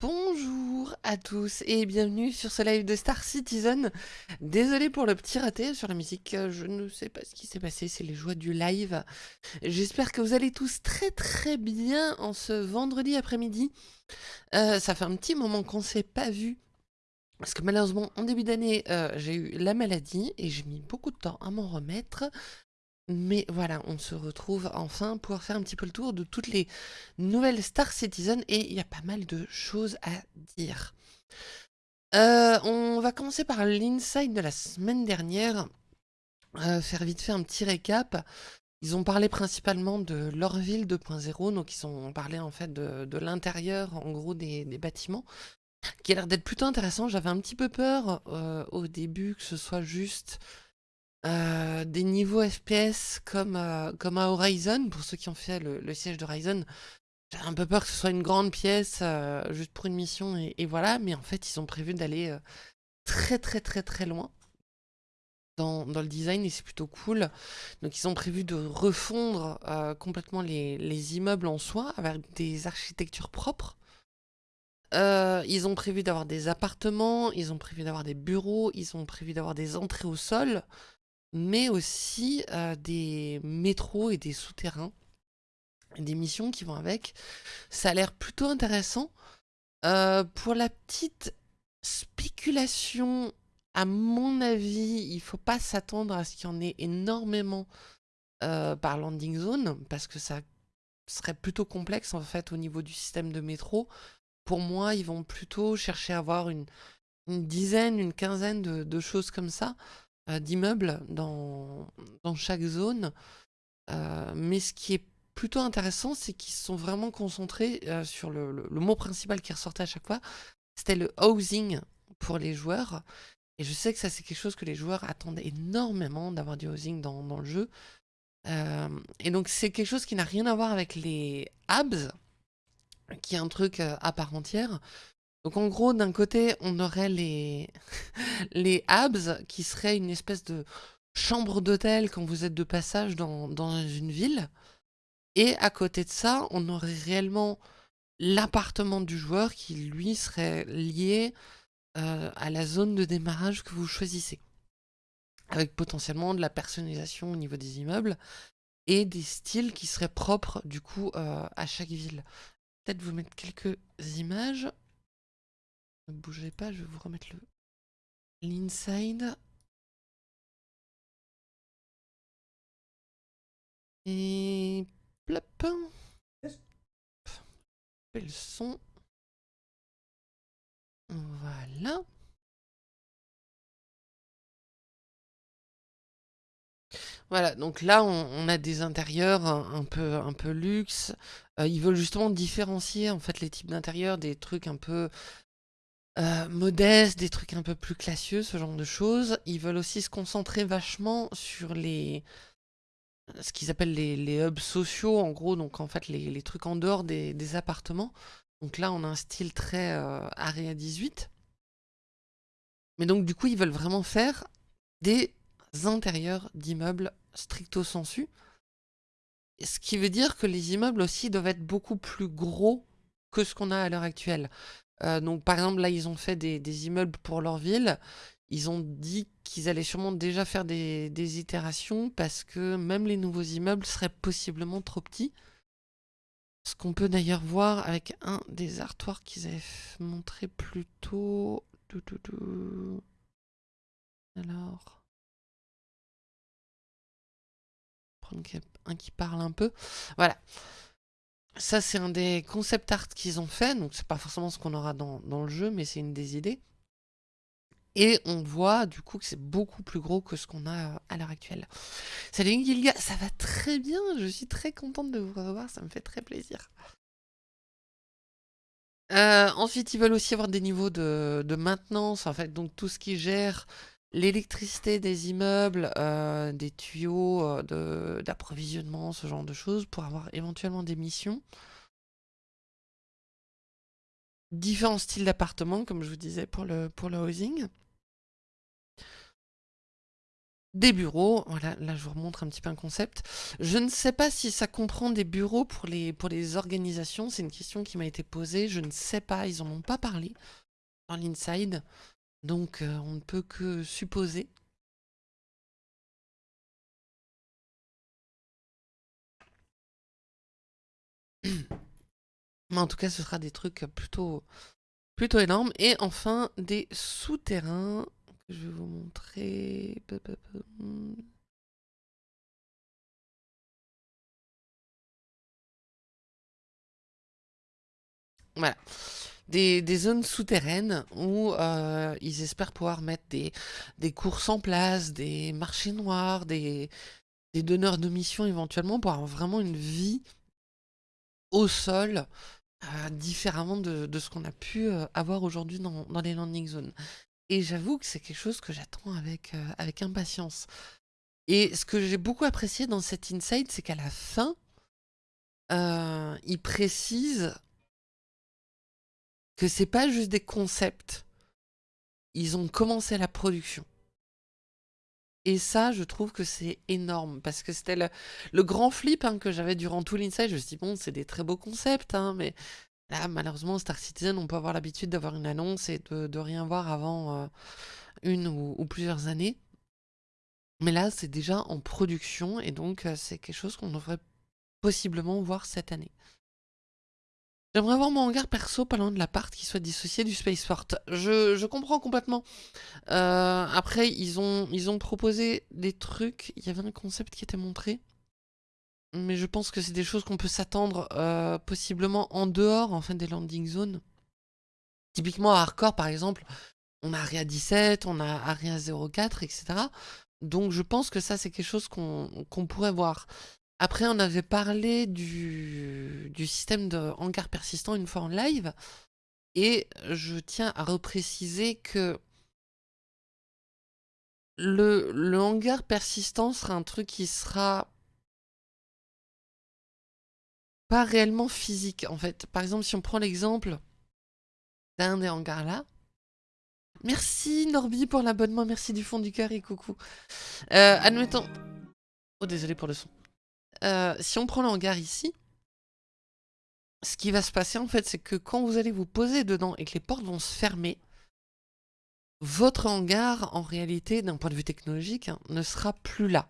Bonjour à tous et bienvenue sur ce live de Star Citizen. Désolé pour le petit raté sur la musique, je ne sais pas ce qui s'est passé, c'est les joies du live. J'espère que vous allez tous très très bien en ce vendredi après-midi. Euh, ça fait un petit moment qu'on ne s'est pas vu. Parce que malheureusement, en début d'année, euh, j'ai eu la maladie et j'ai mis beaucoup de temps à m'en remettre. Mais voilà, on se retrouve enfin pour faire un petit peu le tour de toutes les nouvelles Star Citizen et il y a pas mal de choses à dire. Euh, on va commencer par l'inside de la semaine dernière, euh, faire vite fait un petit récap. Ils ont parlé principalement de leur ville 2.0, donc ils ont parlé en fait de, l'intérieur en gros des, bâtiments, qui a l'air d'être plutôt intéressant. J'avais un petit peu peur euh, au début que ce soit juste euh, des niveaux FPS comme, euh, comme à Horizon, pour ceux qui ont fait le, siège d'Horizon, j'ai un peu peur que ce soit une grande pièce euh, juste pour une mission et, voilà, mais en fait ils ont prévu d'aller très très très très loin dans, le design et c'est plutôt cool. Donc ils ont prévu de refondre complètement les, les, immeubles en soi avec des architectures propres. ils ont prévu d'avoir des appartements, ils ont prévu d'avoir des bureaux, ils ont prévu d'avoir des entrées au sol mais aussi des métros et des souterrains, des missions qui vont avec. Ça a l'air plutôt intéressant. pour la petite spéculation, à mon avis, il faut pas s'attendre à ce qu'il y en ait énormément par landing zone, parce que ça serait plutôt complexe en fait au niveau du système de métro. Pour moi, ils vont plutôt chercher à avoir une, dizaine, une quinzaine de choses comme ça. Euh, d'immeubles dans, dans, chaque zone. Euh, mais ce qui est plutôt intéressant, c'est qu'ils sont vraiment concentrés euh, sur le, le, mot principal qui ressortait à chaque fois. C'était le housing pour les joueurs. Et je sais que ça, c'est quelque chose que les joueurs attendent énormément d'avoir du housing dans, dans le jeu. et donc, c'est quelque chose qui n'a rien à voir avec les abs, qui est un truc à part entière. Donc en gros, d'un côté, on aurait les, les qui seraient une espèce de chambre d'hôtel quand vous êtes de passage dans, une ville. Et à côté de ça, on aurait réellement l'appartement du joueur qui, lui, serait lié euh, à la zone de démarrage que vous choisissez. Avec potentiellement de la personnalisation au niveau des immeubles et des styles qui seraient propres, du coup, euh, à chaque ville. Peut-être vous mettre quelques images. Ne bougez pas, je vais vous remettre le l'inside. Et plop. Fais le son. Voilà. Voilà, donc là on, a des intérieurs un, peu, un peu luxe. Euh, ils veulent justement différencier en fait les types d'intérieurs des trucs un peu euh, modestes, des trucs un peu plus classieux, ce genre de choses. Ils veulent aussi se concentrer vachement sur les ce qu'ils appellent les, hubs sociaux, en gros, donc en fait les, trucs en dehors des, appartements. Donc là, on a un style très euh, Area 18. Mais donc du coup, ils veulent vraiment faire des intérieurs d'immeubles stricto sensu. Ce qui veut dire que les immeubles aussi doivent être beaucoup plus gros que ce qu'on a à l'heure actuelle. Euh, donc par exemple là ils ont fait des, immeubles pour leur ville. Ils ont dit qu'ils allaient sûrement déjà faire des, itérations parce que même les nouveaux immeubles seraient possiblement trop petits. Ce qu'on peut d'ailleurs voir avec un des artoirs qu'ils avaient montré plus tôt. Alors. Prendre un qui parle un peu. Voilà. Ça, c'est un des concept art qu'ils ont fait, donc c'est pas forcément ce qu'on aura dans, le jeu, mais c'est une des idées. Et on voit du coup que c'est beaucoup plus gros que ce qu'on a à l'heure actuelle. Salut Gilga, ça va très bien, je suis très contente de vous revoir, ça me fait très plaisir. Euh, ensuite, ils veulent aussi avoir des niveaux de, maintenance, en fait, donc tout ce qui gère l'électricité des immeubles, euh, des tuyaux euh, d'approvisionnement, ce genre de choses, pour avoir éventuellement des missions. Différents styles d'appartements, comme je vous disais pour le, housing. des bureaux. Voilà, là je vous remontre un petit peu un concept. Je ne sais pas si ça comprend des bureaux pour les, pour les organisations. C'est une question qui m'a été posée. Je ne sais pas, ils n'en ont pas parlé dans l'inside. Donc euh, on ne peut que supposer. Mais en tout cas, ce sera des trucs plutôt, plutôt énormes. Et enfin, des souterrains que je vais vous montrer. Voilà. Des, zones souterraines où euh, ils espèrent pouvoir mettre des, des courses en place, des marchés noirs, des, donneurs de missions éventuellement pour avoir vraiment une vie au sol euh, différemment de, ce qu'on a pu euh, avoir aujourd'hui dans, les landing zones. Et j'avoue que c'est quelque chose que j'attends avec, avec impatience. Et ce que j'ai beaucoup apprécié dans cet insight, c'est qu'à la fin, il précise que c'est pas juste des concepts. Ils ont commencé la production. Et ça, je trouve que c'est énorme, parce que c'était le, grand flip hein, que j'avais durant tout l'inside. Je me suis dit, bon, c'est des très beaux concepts, hein, mais là, malheureusement, Star Citizen, on peut avoir l'habitude d'avoir une annonce et de, rien voir avant euh, une ou, plusieurs années. Mais là, c'est déjà en production, et donc euh, c'est quelque chose qu'on devrait possiblement voir cette année. J'aimerais avoir mon hangar perso pas loin de l'appart qui soit dissocié du spaceport. Je, je comprends complètement. Euh, après, ils ont, ils ont proposé des trucs. Il y avait un concept qui était montré. Mais je pense que c'est des choses qu'on peut s'attendre euh, possiblement en dehors des landing zones. Typiquement à Hardcore par exemple, on a Aria 17, on a Aria 04, etc. Donc je pense que ça c'est quelque chose qu'on pourrait voir. Après, on avait parlé du, système de hangar persistant une fois en live. Et je tiens à repréciser que le, le hangar persistant sera un truc qui sera pas réellement physique, en fait. Par exemple, si on prend l'exemple d'un des hangars là. Merci Norby pour l'abonnement, merci du fond du cœur et coucou. Euh, admettons... Oh, désolé pour le son. Euh, si on prend le hangar ici, ce qui va se passer en fait, c'est que quand vous allez vous poser dedans et que les portes vont se fermer, votre hangar, en réalité, d'un point de vue technologique, hein, ne sera plus là.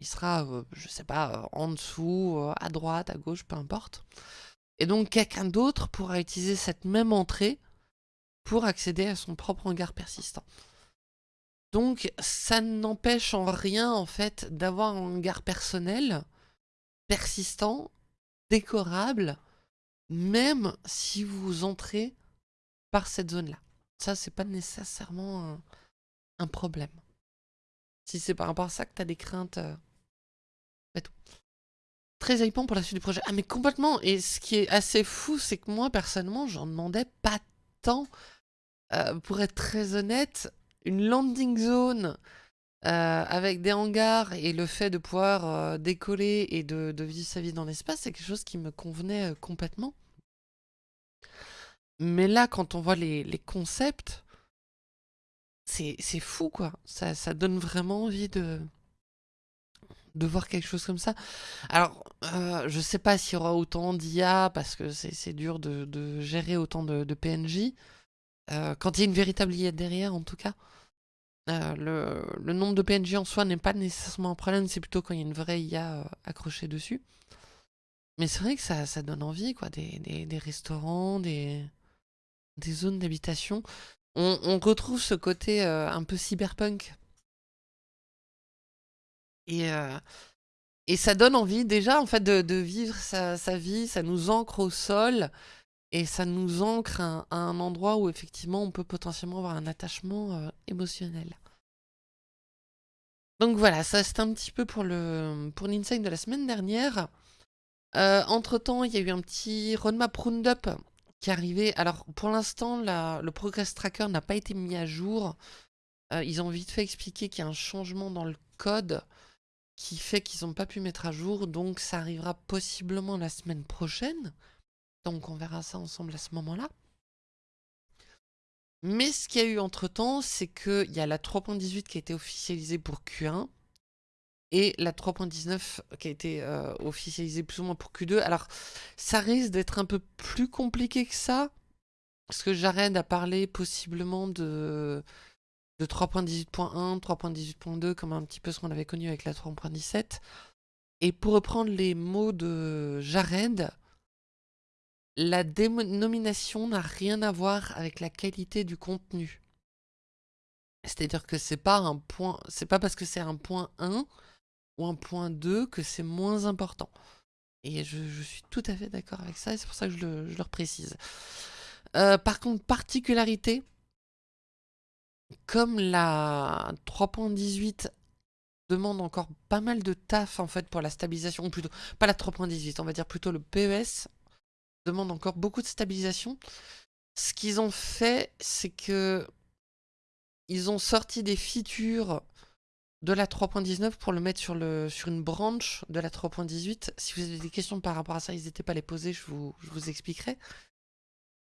Il sera, euh, je sais pas, euh, en dessous, à droite, à gauche, peu importe. Et donc quelqu'un d'autre pourra utiliser cette même entrée pour accéder à son propre hangar persistant. Donc ça n'empêche en rien en fait d'avoir un hangar personnel persistant, décorable, même si vous entrez par cette zone-là. Ça, c'est pas nécessairement un, problème. Si c'est par rapport à ça que tu as des craintes, euh, tout. Très hypant pour la suite du projet. Ah mais complètement Et ce qui est assez fou, c'est que moi, personnellement, j'en demandais pas tant. Euh, pour être très honnête, une landing zone euh, avec des hangars et le fait de pouvoir euh, décoller et de, vivre sa vie dans l'espace, c'est quelque chose qui me convenait euh, complètement. Mais là, quand on voit les, concepts, c'est fou, quoi. Ça, ça, donne vraiment envie de, de voir quelque chose comme ça. Alors, je sais pas s'il y aura autant d'IA, parce que c'est dur de, gérer autant de, de PNJ. quand il y a une véritable IA derrière, en tout cas. Euh, le, nombre de PNJ en soi n'est pas nécessairement un problème, c'est plutôt quand il y a une vraie IA euh, accrochée dessus. Mais c'est vrai que ça, ça, donne envie, quoi, des, restaurants, des, des zones d'habitation. On, retrouve ce côté euh, un peu cyberpunk. Et, et ça donne envie déjà en fait de, vivre sa, vie, ça nous ancre au sol et ça nous ancre à, un endroit où effectivement on peut potentiellement avoir un attachement émotionnel. Donc voilà, ça c'est un petit peu pour le pour l'insight de la semaine dernière. Euh, entre temps, il y a eu un petit roadmap roundup qui est arrivé. Alors pour l'instant, le progress tracker n'a pas été mis à jour. Euh, ils ont vite fait expliquer qu'il y a un changement dans le code qui fait qu'ils n'ont pas pu mettre à jour. Donc ça arrivera possiblement la semaine prochaine. Donc on verra ça ensemble à ce moment-là. Mais ce qu'il y a eu entre-temps, c'est qu'il y a la 3.18 qui a été officialisée pour Q1. et la 3.19 qui a été euh, officialisée plus ou moins pour Q2. Alors, ça risque d'être un peu plus compliqué que ça, parce que Jared a parlé possiblement de, de 3.18.1, 3.18.2, comme un petit peu ce qu'on avait connu avec la 3.17. Et pour reprendre les mots de Jared, la dénomination n'a rien à voir avec la qualité du contenu. C'est-à-dire que c'est pas un point, c'est pas parce que c'est un point 1 ou un point 2 que c'est moins important. Et je, suis tout à fait d'accord avec ça, et c'est pour ça que je le, je précise. Euh, par contre, particularité, comme la 3.18 demande encore pas mal de taf en fait pour la stabilisation, ou plutôt, pas la 3.18, on va dire plutôt le PES, demande encore beaucoup de stabilisation. Ce qu'ils ont fait, c'est que ils ont sorti des features de la 3.19 pour le mettre sur, le, sur une branche de la 3.18. Si vous avez des questions par rapport à ça, n'hésitez pas à les poser, je vous, je vous expliquerai.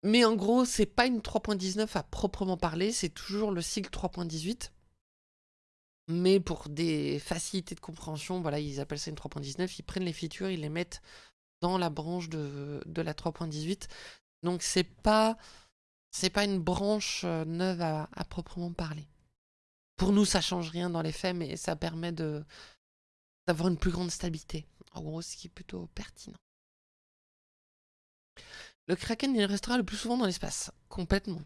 Mais en gros, c'est pas une 3.19 à proprement parler, c'est toujours le cycle 3.18. Mais pour des facilités de compréhension, voilà, ils appellent ça une 3.19, ils prennent les features, ils les mettent dans la branche de, la 3.18. Donc c'est pas c'est pas une branche euh, neuve à, à, proprement parler. Pour nous, ça change rien dans les faits, mais ça permet de d'avoir une plus grande stabilité. En gros, ce qui est plutôt pertinent. Le Kraken, il restera le plus souvent dans l'espace. Complètement.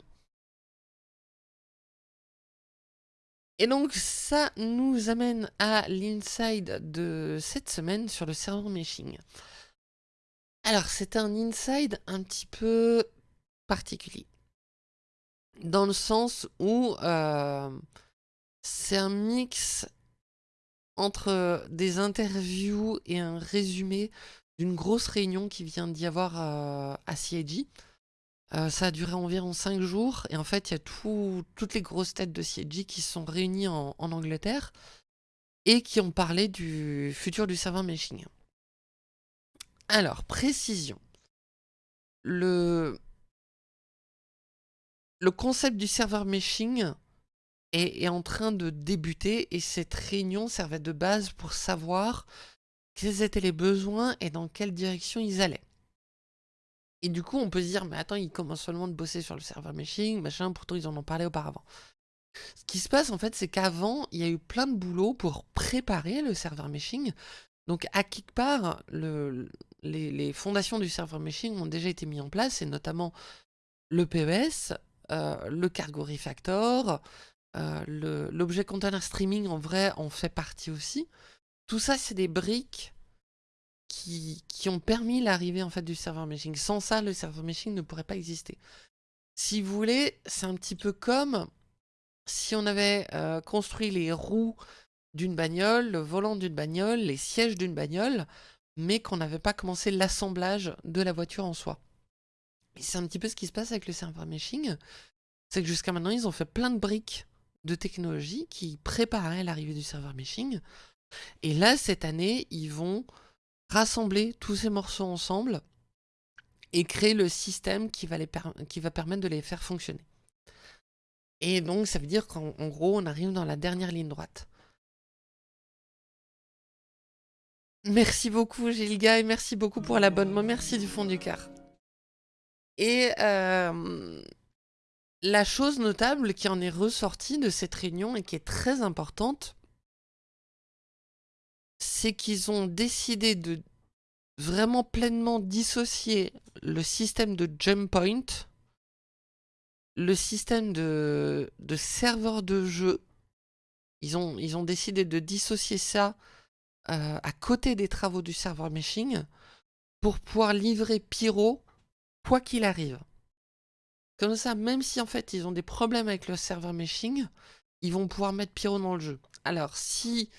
Et donc ça nous amène à l'inside de cette semaine sur le serveur meshing. Alors c'est un inside un petit peu particulier. Dans le sens où euh, c'est un mix entre des interviews et un résumé d'une grosse réunion qui vient d'y avoir euh, à CIG. Euh, ça a duré environ 5 jours et en fait il y a toutes les grosses têtes de CIG qui sont réunies en, Angleterre et qui ont parlé du futur du serveur meshing. Alors, précision. Le, concept du serveur meshing est, est, en train de débuter et cette réunion servait de base pour savoir quels étaient les besoins et dans quelle direction ils allaient. Et du coup, on peut se dire, mais attends, ils commencent seulement de bosser sur le serveur meshing, machin, pourtant ils en ont parlé auparavant. Ce qui se passe en fait, c'est qu'avant, il y a eu plein de boulot pour préparer le serveur meshing. Donc à quelque part, le, les, fondations du serveur meshing ont déjà été mises en place, et notamment le PES, euh, le cargo refactor, euh, l'objet container streaming en vrai en fait partie aussi. Tout ça, c'est des briques qui, ont permis l'arrivée en fait du serveur meshing. Sans ça, le serveur meshing ne pourrait pas exister. Si vous voulez, c'est un petit peu comme si on avait euh, construit les roues d'une bagnole, le volant d'une bagnole, les sièges d'une bagnole, mais qu'on n'avait pas commencé l'assemblage de la voiture en soi. Et c'est un petit peu ce qui se passe avec le serveur meshing, c'est que jusqu'à maintenant, ils ont fait plein de briques de technologie qui préparaient l'arrivée du serveur meshing. Et là, cette année, ils vont rassembler tous ces morceaux ensemble et créer le système qui va, qui va permettre de les faire fonctionner. Et donc, ça veut dire qu'en gros, on arrive dans la dernière ligne droite. Merci beaucoup, Gilga, et merci beaucoup pour l'abonnement. Merci du fond du cœur. Et euh, la chose notable qui en est ressortie de cette réunion et qui est très importante, c'est qu'ils ont décidé de vraiment pleinement dissocier le système de jump point, le système de, de serveur de jeu. Ils ont, ils ont décidé de dissocier ça euh, à côté des travaux du serveur meshing pour pouvoir livrer Pyro quoi qu'il arrive. Comme ça, même si en fait ils ont des problèmes avec le serveur meshing, ils vont pouvoir mettre Pyro dans le jeu. Alors si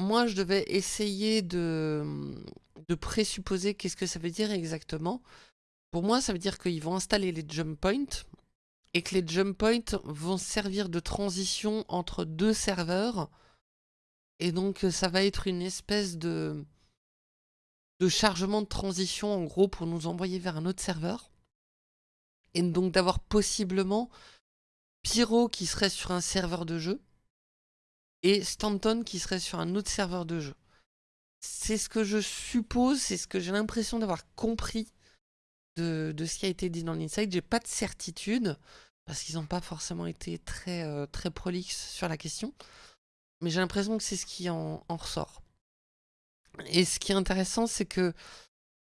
moi, je devais essayer de, de présupposer qu'est-ce que ça veut dire exactement. Pour moi, ça veut dire qu'ils vont installer les jump points et que les jump points vont servir de transition entre deux serveurs. Et donc, ça va être une espèce de, de chargement de transition, en gros, pour nous envoyer vers un autre serveur. Et donc d'avoir possiblement Pyro qui serait sur un serveur de jeu et Stanton qui serait sur un autre serveur de jeu. C'est ce que je suppose, c'est ce que j'ai l'impression d'avoir compris de, ce qui a été dit dans l'Inside. J'ai pas de certitude, parce qu'ils n'ont pas forcément été très, euh, très prolixes sur la question. Mais j'ai l'impression que c'est ce qui en, ressort. Et ce qui est intéressant, c'est que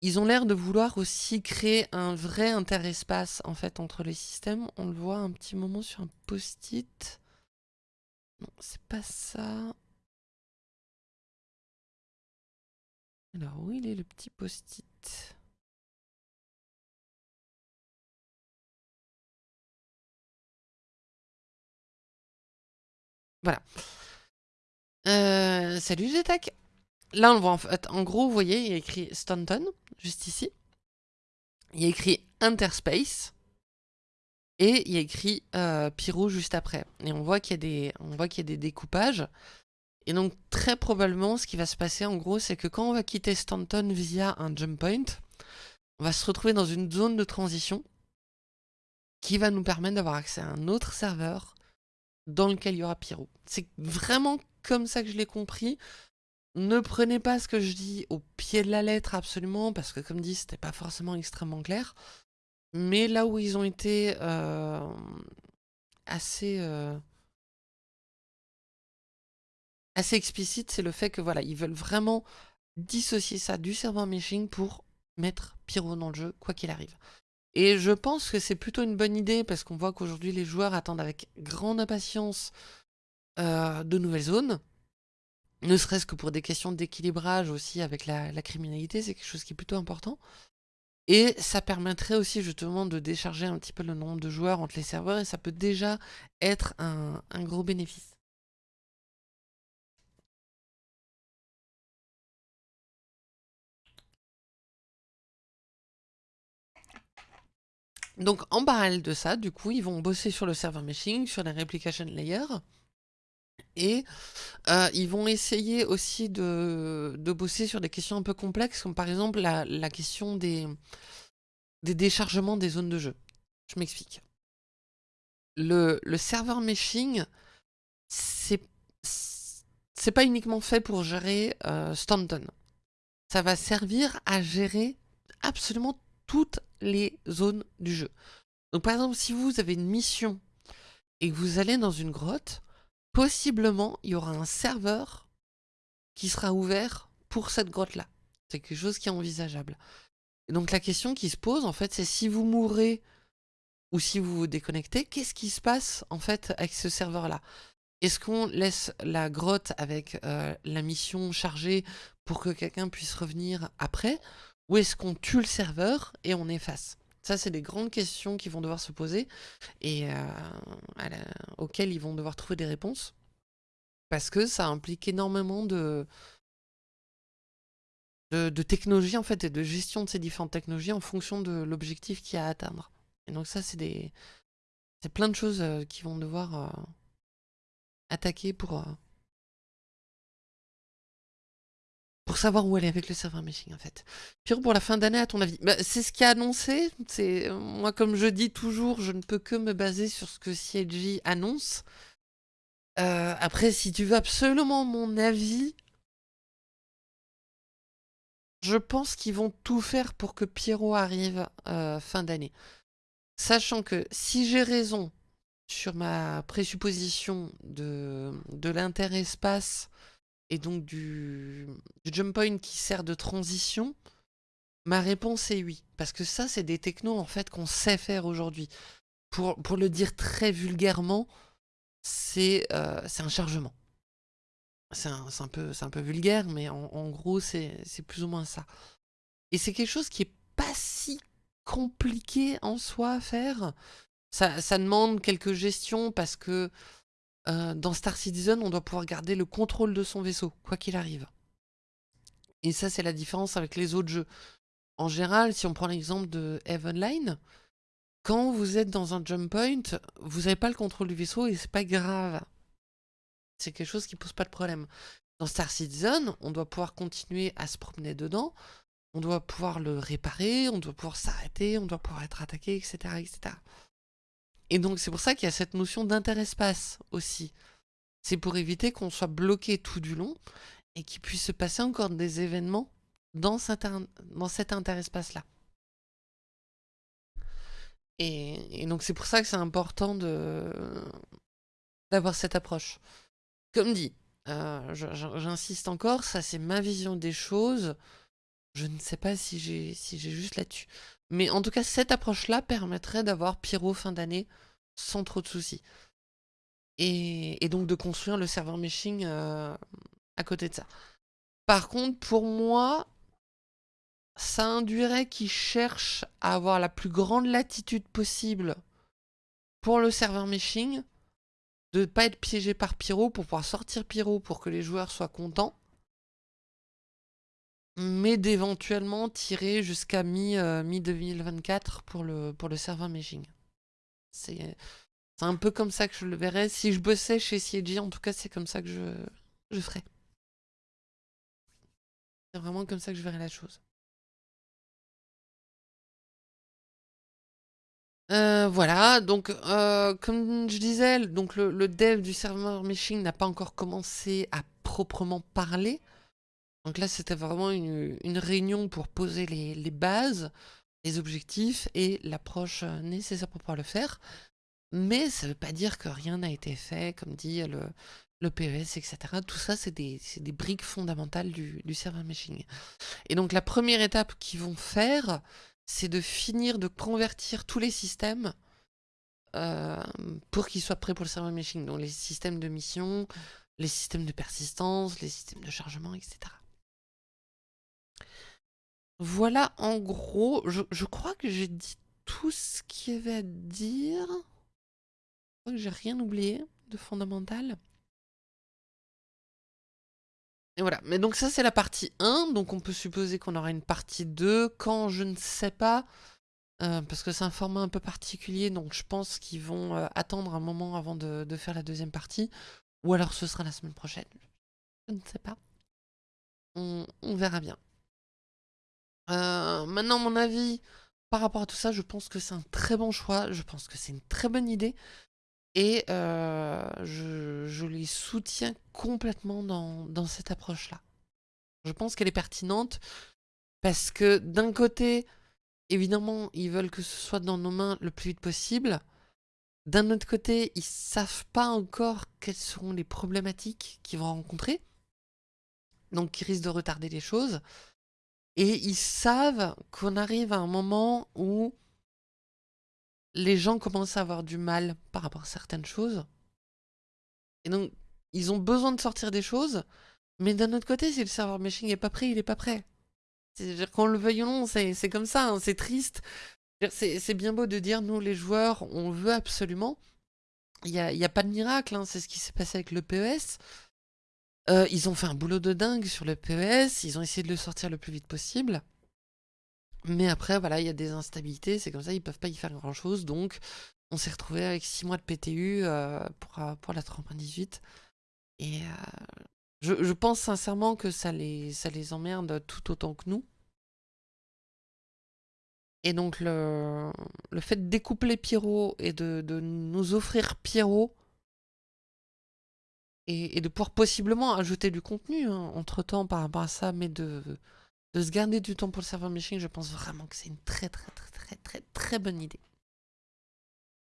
ils ont l'air de vouloir aussi créer un vrai interespace en fait entre les systèmes. On le voit un petit moment sur un post-it. Non, c'est pas ça. Alors, où il est le petit post-it? Voilà. Euh, salut Zetac. Là, on le voit en fait. En gros, vous voyez, il y a écrit Stanton, juste ici. Il y a écrit Interspace. Et il y a écrit euh, juste après. Et on voit qu'il y, y a des découpages. Et donc, très probablement, ce qui va se passer, en gros, c'est que quand on va quitter Stanton via un jump point, on va se retrouver dans une zone de transition qui va nous permettre d'avoir accès à un autre serveur dans lequel il y aura Pyro. C'est vraiment comme ça que je l'ai compris. Ne prenez pas ce que je dis au pied de la lettre absolument, parce que comme dit, c'était pas forcément extrêmement clair. Mais là où ils ont été euh, assez, euh, assez explicites, c'est le fait que voilà, ils veulent vraiment dissocier ça du serveur meshing pour mettre Pyro dans le jeu, quoi qu'il arrive. Et je pense que c'est plutôt une bonne idée, parce qu'on voit qu'aujourd'hui les joueurs attendent avec grande impatience euh, de nouvelles zones. Ne serait-ce que pour des questions d'équilibrage aussi avec la, criminalité, c'est quelque chose qui est plutôt important. Et ça permettrait aussi justement de décharger un petit peu le nombre de joueurs entre les serveurs, et ça peut déjà être un, un gros bénéfice. Donc en parallèle de ça, du coup, ils vont bosser sur le server meshing, sur les replication layers. Et euh, ils vont essayer aussi de, bosser sur des questions un peu complexes, comme par exemple la, question des, des déchargements des zones de jeu. Je m'explique. Le, serveur meshing, c'est pas uniquement fait pour gérer euh, Stanton. Ça va servir à gérer absolument toutes les zones du jeu. Donc par exemple, si vous avez une mission et que vous allez dans une grotte, possiblement, il y aura un serveur qui sera ouvert pour cette grotte-là. C'est quelque chose qui est envisageable. Donc la question qui se pose, en fait, c'est si vous mourrez ou si vous vous déconnectez, qu'est-ce qui se passe, en fait, avec ce serveur-là? Est-ce qu'on laisse la grotte avec euh, la mission chargée pour que quelqu'un puisse revenir après? Ou est-ce qu'on tue le serveur et on efface? Ça, c'est des grandes questions qui vont devoir se poser et euh, auxquelles ils vont devoir trouver des réponses. Parce que ça implique énormément de, de, en fait et de gestion de ces différentes technologies en fonction de l'objectif qu'il y a à atteindre. Et donc ça, c'est des c'est plein de choses euh, qui vont devoir euh, attaquer pour, pour savoir où aller avec le serveur meshing en fait. Pire pour la fin d'année à ton avis bah, C'est ce qui a annoncé. C'est Moi comme je dis toujours, je ne peux que me baser sur ce que CIG annonce. Euh, après si tu veux absolument mon avis, je pense qu'ils vont tout faire pour que Pierrot arrive euh, fin d'année. Sachant que si j'ai raison sur ma présupposition de, de l'interespace et donc du, jump point qui sert de transition, ma réponse est oui. Parce que ça, c'est des technos en fait qu'on sait faire aujourd'hui. Pour, pour, le dire très vulgairement, c'est euh, un chargement. C'est un, un, peu, un peu vulgaire, mais en, gros, c'est plus ou moins ça. Et c'est quelque chose qui est pas si compliqué en soi à faire. Ça, ça demande quelques gestions parce que euh, dans Star Citizen, on doit pouvoir garder le contrôle de son vaisseau, quoi qu'il arrive. Et ça, c'est la différence avec les autres jeux. En général, si on prend l'exemple de Heavenline, quand vous êtes dans un jump point, vous n'avez pas le contrôle du vaisseau et c'est pas grave. C'est quelque chose qui pose pas de problème. Dans Star Citizen, on doit pouvoir continuer à se promener dedans, on doit pouvoir le réparer, on doit pouvoir s'arrêter, on doit pouvoir être attaqué, etc. etc. Et donc c'est pour ça qu'il y a cette notion d'interespace aussi. c'est pour éviter qu'on soit bloqué tout du long et qu'il puisse se passer encore des événements dans cet, dans cet interespace-là. Et, donc c'est pour ça que c'est important d'avoir cette approche. Comme dit, euh, j'insiste encore, ça c'est ma vision des choses. Je ne sais pas si j'ai juste là-dessus. Mais en tout cas, cette approche-là permettrait d'avoir Pyro fin d'année sans trop de soucis. Et, donc de construire le serveur meshing euh, à côté de ça. Par contre, pour moi, ça induirait qu'ils cherchent à avoir la plus grande latitude possible pour le serveur meshing, de ne pas être piégé par Pyro pour pouvoir sortir Pyro pour que les joueurs soient contents, mais d'éventuellement tirer jusqu'à mi-2024 euh, pour, le, pour le serveur meshing. C'est un peu comme ça que je le verrais. Si je bossais chez CIG, en tout cas, c'est comme ça que je, je ferais. C'est vraiment comme ça que je verrais la chose. Euh, voilà, donc euh, comme je disais, donc le, dev du serveur meshing n'a pas encore commencé à proprement parler. Donc là, c'était vraiment une, réunion pour poser les, bases, les objectifs et l'approche euh, nécessaire pour pouvoir le faire. Mais ça ne veut pas dire que rien n'a été fait, comme dit le, le PES, etc. Tout ça, c'est des, briques fondamentales du, serveur meshing. Et donc la première étape qu'ils vont faire, c'est de finir de convertir tous les systèmes euh, pour qu'ils soient prêts pour le serveur meshing. Donc les systèmes de mission, les systèmes de persistance, les systèmes de chargement, etc. Voilà en gros, je, crois que j'ai dit tout ce qu'il y avait à dire. Je crois que j'ai rien oublié de fondamental. Et voilà, mais donc ça c'est la partie 1, donc on peut supposer qu'on aura une partie 2, quand je ne sais pas, euh, parce que c'est un format un peu particulier, donc je pense qu'ils vont euh, attendre un moment avant de, faire la deuxième partie, ou alors ce sera la semaine prochaine, je ne sais pas, on, verra bien. Euh, maintenant mon avis par rapport à tout ça, je pense que c'est un très bon choix, je pense que c'est une très bonne idée, et euh, je, les soutiens complètement dans, cette approche-là. Je pense qu'elle est pertinente parce que d'un côté, évidemment, ils veulent que ce soit dans nos mains le plus vite possible. D'un autre côté, ils savent pas encore quelles seront les problématiques qu'ils vont rencontrer. Donc, ils risquent de retarder les choses. Et ils savent qu'on arrive à un moment où les gens commencent à avoir du mal par rapport à certaines choses. Et donc, ils ont besoin de sortir des choses, mais d'un autre côté, si le serveur meshing n'est pas prêt, il n'est pas prêt. C'est-à-dire qu'on le veuille ou non, c'est comme ça, hein, c'est triste. C'est bien beau de dire, nous les joueurs, on veut absolument. Il n'y a, y a, pas de miracle, hein, c'est ce qui s'est passé avec le PES. Euh, ils ont fait un boulot de dingue sur le PES, ils ont essayé de le sortir le plus vite possible. Mais après, voilà, il y a des instabilités, c'est comme ça, ils peuvent pas y faire grand-chose. Donc, on s'est retrouvé avec 6 mois de PTU euh, pour, euh, pour la 3.18. Et euh, je, pense sincèrement que ça les, ça emmerde tout autant que nous. Et donc, le, le fait de découpler Pierrot et de, nous offrir Pierrot et, de pouvoir possiblement ajouter du contenu hein, entre-temps par rapport à ça, mais de de se garder du temps pour le serveur meshing, je pense vraiment que c'est une très très très très très très bonne idée.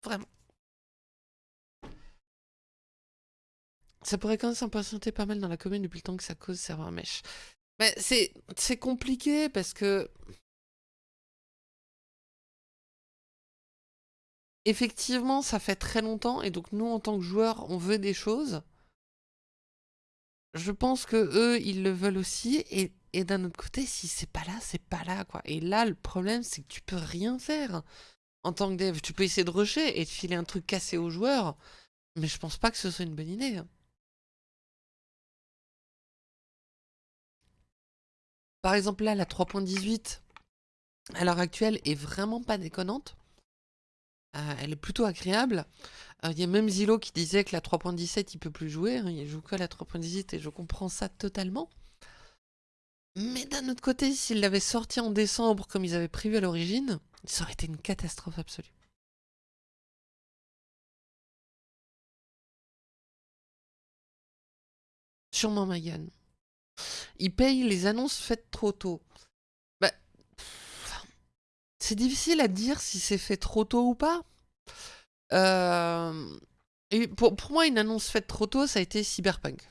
Vraiment. Ça pourrait quand même s'impatienter pas mal dans la commune depuis le temps que ça cause serveur mesh. Mais c'est compliqué parce que... Effectivement, ça fait très longtemps et donc nous en tant que joueurs, on veut des choses. Je pense que eux, ils le veulent aussi et d'un autre côté, si c'est pas là, c'est pas là, quoi. Et là, le problème, c'est que tu peux rien faire. En tant que dev, tu peux essayer de rusher et de filer un truc cassé aux joueurs, mais je pense pas que ce soit une bonne idée. Hein. Par exemple, là, la 3.18, à l'heure actuelle, est vraiment pas déconnante. Euh, elle est plutôt agréable. Euh, il y a même Zilo qui disait que la 3.17, il peut plus jouer. Hein. il joue que la 3.18 et je comprends ça totalement. Mais d'un autre côté, s'ils l'avaient sorti en décembre comme ils avaient prévu à l'origine, ça aurait été une catastrophe absolue. sûrement ma gueule. Ils payent les annonces faites trop tôt. C'est difficile à dire si c'est fait trop tôt ou pas. Euh, pour, pour, moi, une annonce faite trop tôt, ça a été Cyberpunk.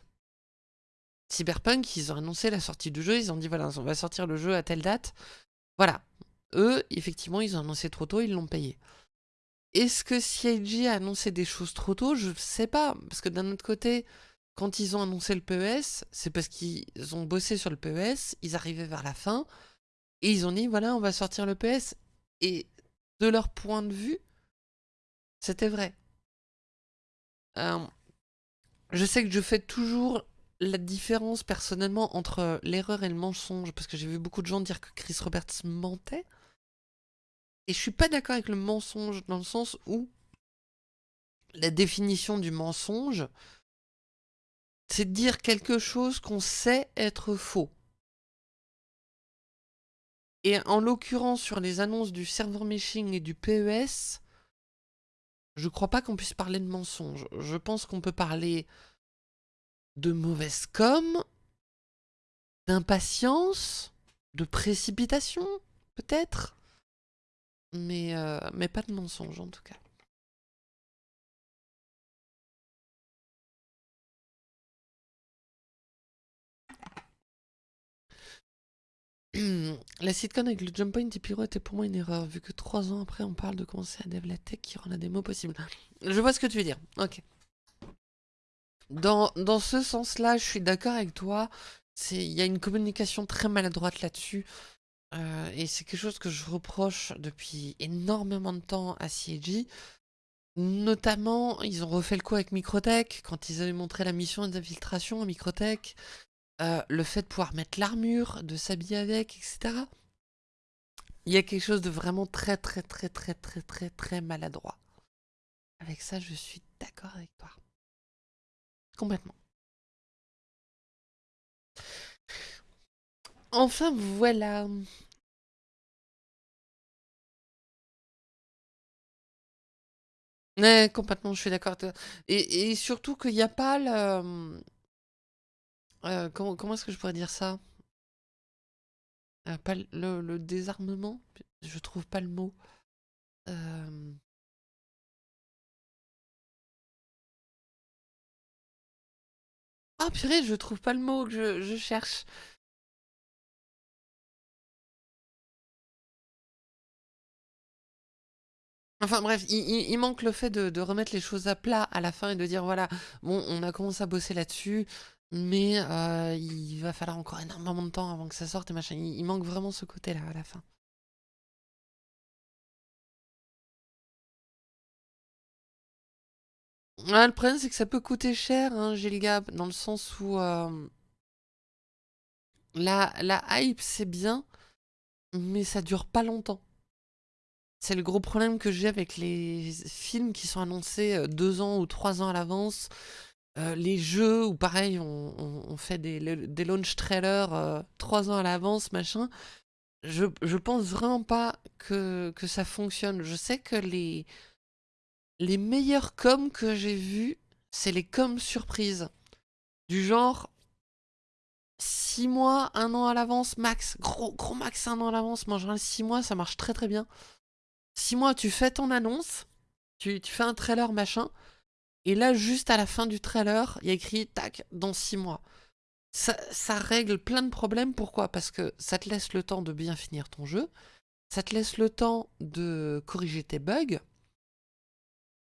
Cyberpunk, ils ont annoncé la sortie du jeu, ils ont dit voilà, on va sortir le jeu à telle date. Voilà. Eux, effectivement, ils ont annoncé trop tôt, ils l'ont payé. Est-ce que CIG a annoncé des choses trop tôt? Je sais pas, parce que d'un autre côté, quand ils ont annoncé le PES, c'est parce qu'ils ont bossé sur le PES, ils arrivaient vers la fin, et ils ont dit, voilà, on va sortir le PES. Et de leur point de vue, c'était vrai. Euh, je sais que je fais toujours la différence personnellement entre l'erreur et le mensonge, parce que j'ai vu beaucoup de gens dire que Chris Roberts mentait. Et je suis pas d'accord avec le mensonge, dans le sens où la définition du mensonge, c'est dire quelque chose qu'on sait être faux. Et en l'occurrence, sur les annonces du server meshing et du PES, je crois pas qu'on puisse parler de mensonge. Je pense qu'on peut parler de mauvaise com, d'impatience, de précipitation, peut-être, mais, euh, mais pas de mensonge en tout cas. la sitcom avec le jump point et Pyro était pour moi une erreur, vu que trois ans après on parle de commencer à dev la tech qui rend la démo possible. Je vois ce que tu veux dire, ok. Dans, dans ce sens-là, je suis d'accord avec toi, il y a une communication très maladroite là-dessus, euh, et c'est quelque chose que je reproche depuis énormément de temps à CIG. Notamment, ils ont refait le coup avec Microtech, quand ils avaient montré la mission d'infiltration à Microtech, euh, le fait de pouvoir mettre l'armure, de s'habiller avec, etc. Il y a quelque chose de vraiment très très très très très très très maladroit. Avec ça, je suis d'accord avec toi. Complètement. Enfin, voilà. Complètement, je suis d'accord. Et, et surtout qu'il n'y a pas le... Euh, comment comment est-ce que je pourrais dire ça? Euh, le désarmement? Je trouve pas le mot. Euh Ah purée, je trouve pas le mot que je je cherche. Enfin bref, il manque le fait de de remettre les choses à plat à la fin et de dire: «Voilà, bon, on a commencé à bosser là-dessus». Mais euh, il va falloir encore énormément de temps avant que ça sorte et machin. Il, manque vraiment ce côté-là à la fin. le problème, c'est que ça peut coûter cher, hein, Gap, dans le sens où euh, la, la hype, c'est bien, mais ça dure pas longtemps. C'est le gros problème que j'ai avec les films qui sont annoncés euh, deux ans ou trois ans à l'avance. Euh, les jeux où pareil on, fait des, des, launch trailers euh, trois ans à l'avance, machin, je, je pense vraiment pas que, que ça fonctionne. Je sais que les, les meilleurs coms que j'ai vus, c'est les coms surprises. Du genre six mois, un an à l'avance, max. Gros, gros max un an à l'avance. Moi, genre six mois, ça marche très très bien. Six mois, tu fais ton annonce, tu, tu fais un trailer, machin. Et là, juste à la fin du trailer, il y a écrit « tac, dans 6 mois ». Ça, règle plein de problèmes. Pourquoi? Parce que ça te laisse le temps de bien finir ton jeu, ça te laisse le temps de corriger tes bugs,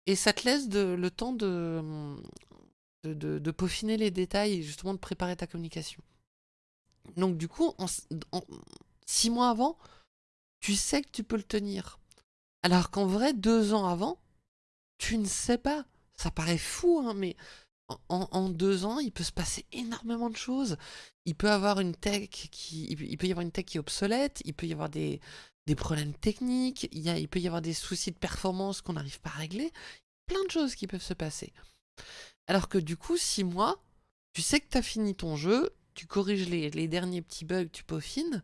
et ça te laisse le temps de, peaufiner les détails et justement de préparer ta communication. Donc du coup, 6 mois avant, tu sais que tu peux le tenir. Alors qu'en vrai, deux ans avant, tu ne sais pas. Ça paraît fou, hein, mais en, deux ans, il peut se passer énormément de choses. Il peut avoir une tech qui, il peut y avoir une tech qui est obsolète, il peut y avoir des, des problèmes techniques, il, y a, il peut y avoir des soucis de performance qu'on n'arrive pas à régler. Plein de choses qui peuvent se passer. Alors que du coup, six mois, tu sais que tu as fini ton jeu, tu corriges les, les derniers petits bugs, tu peaufines,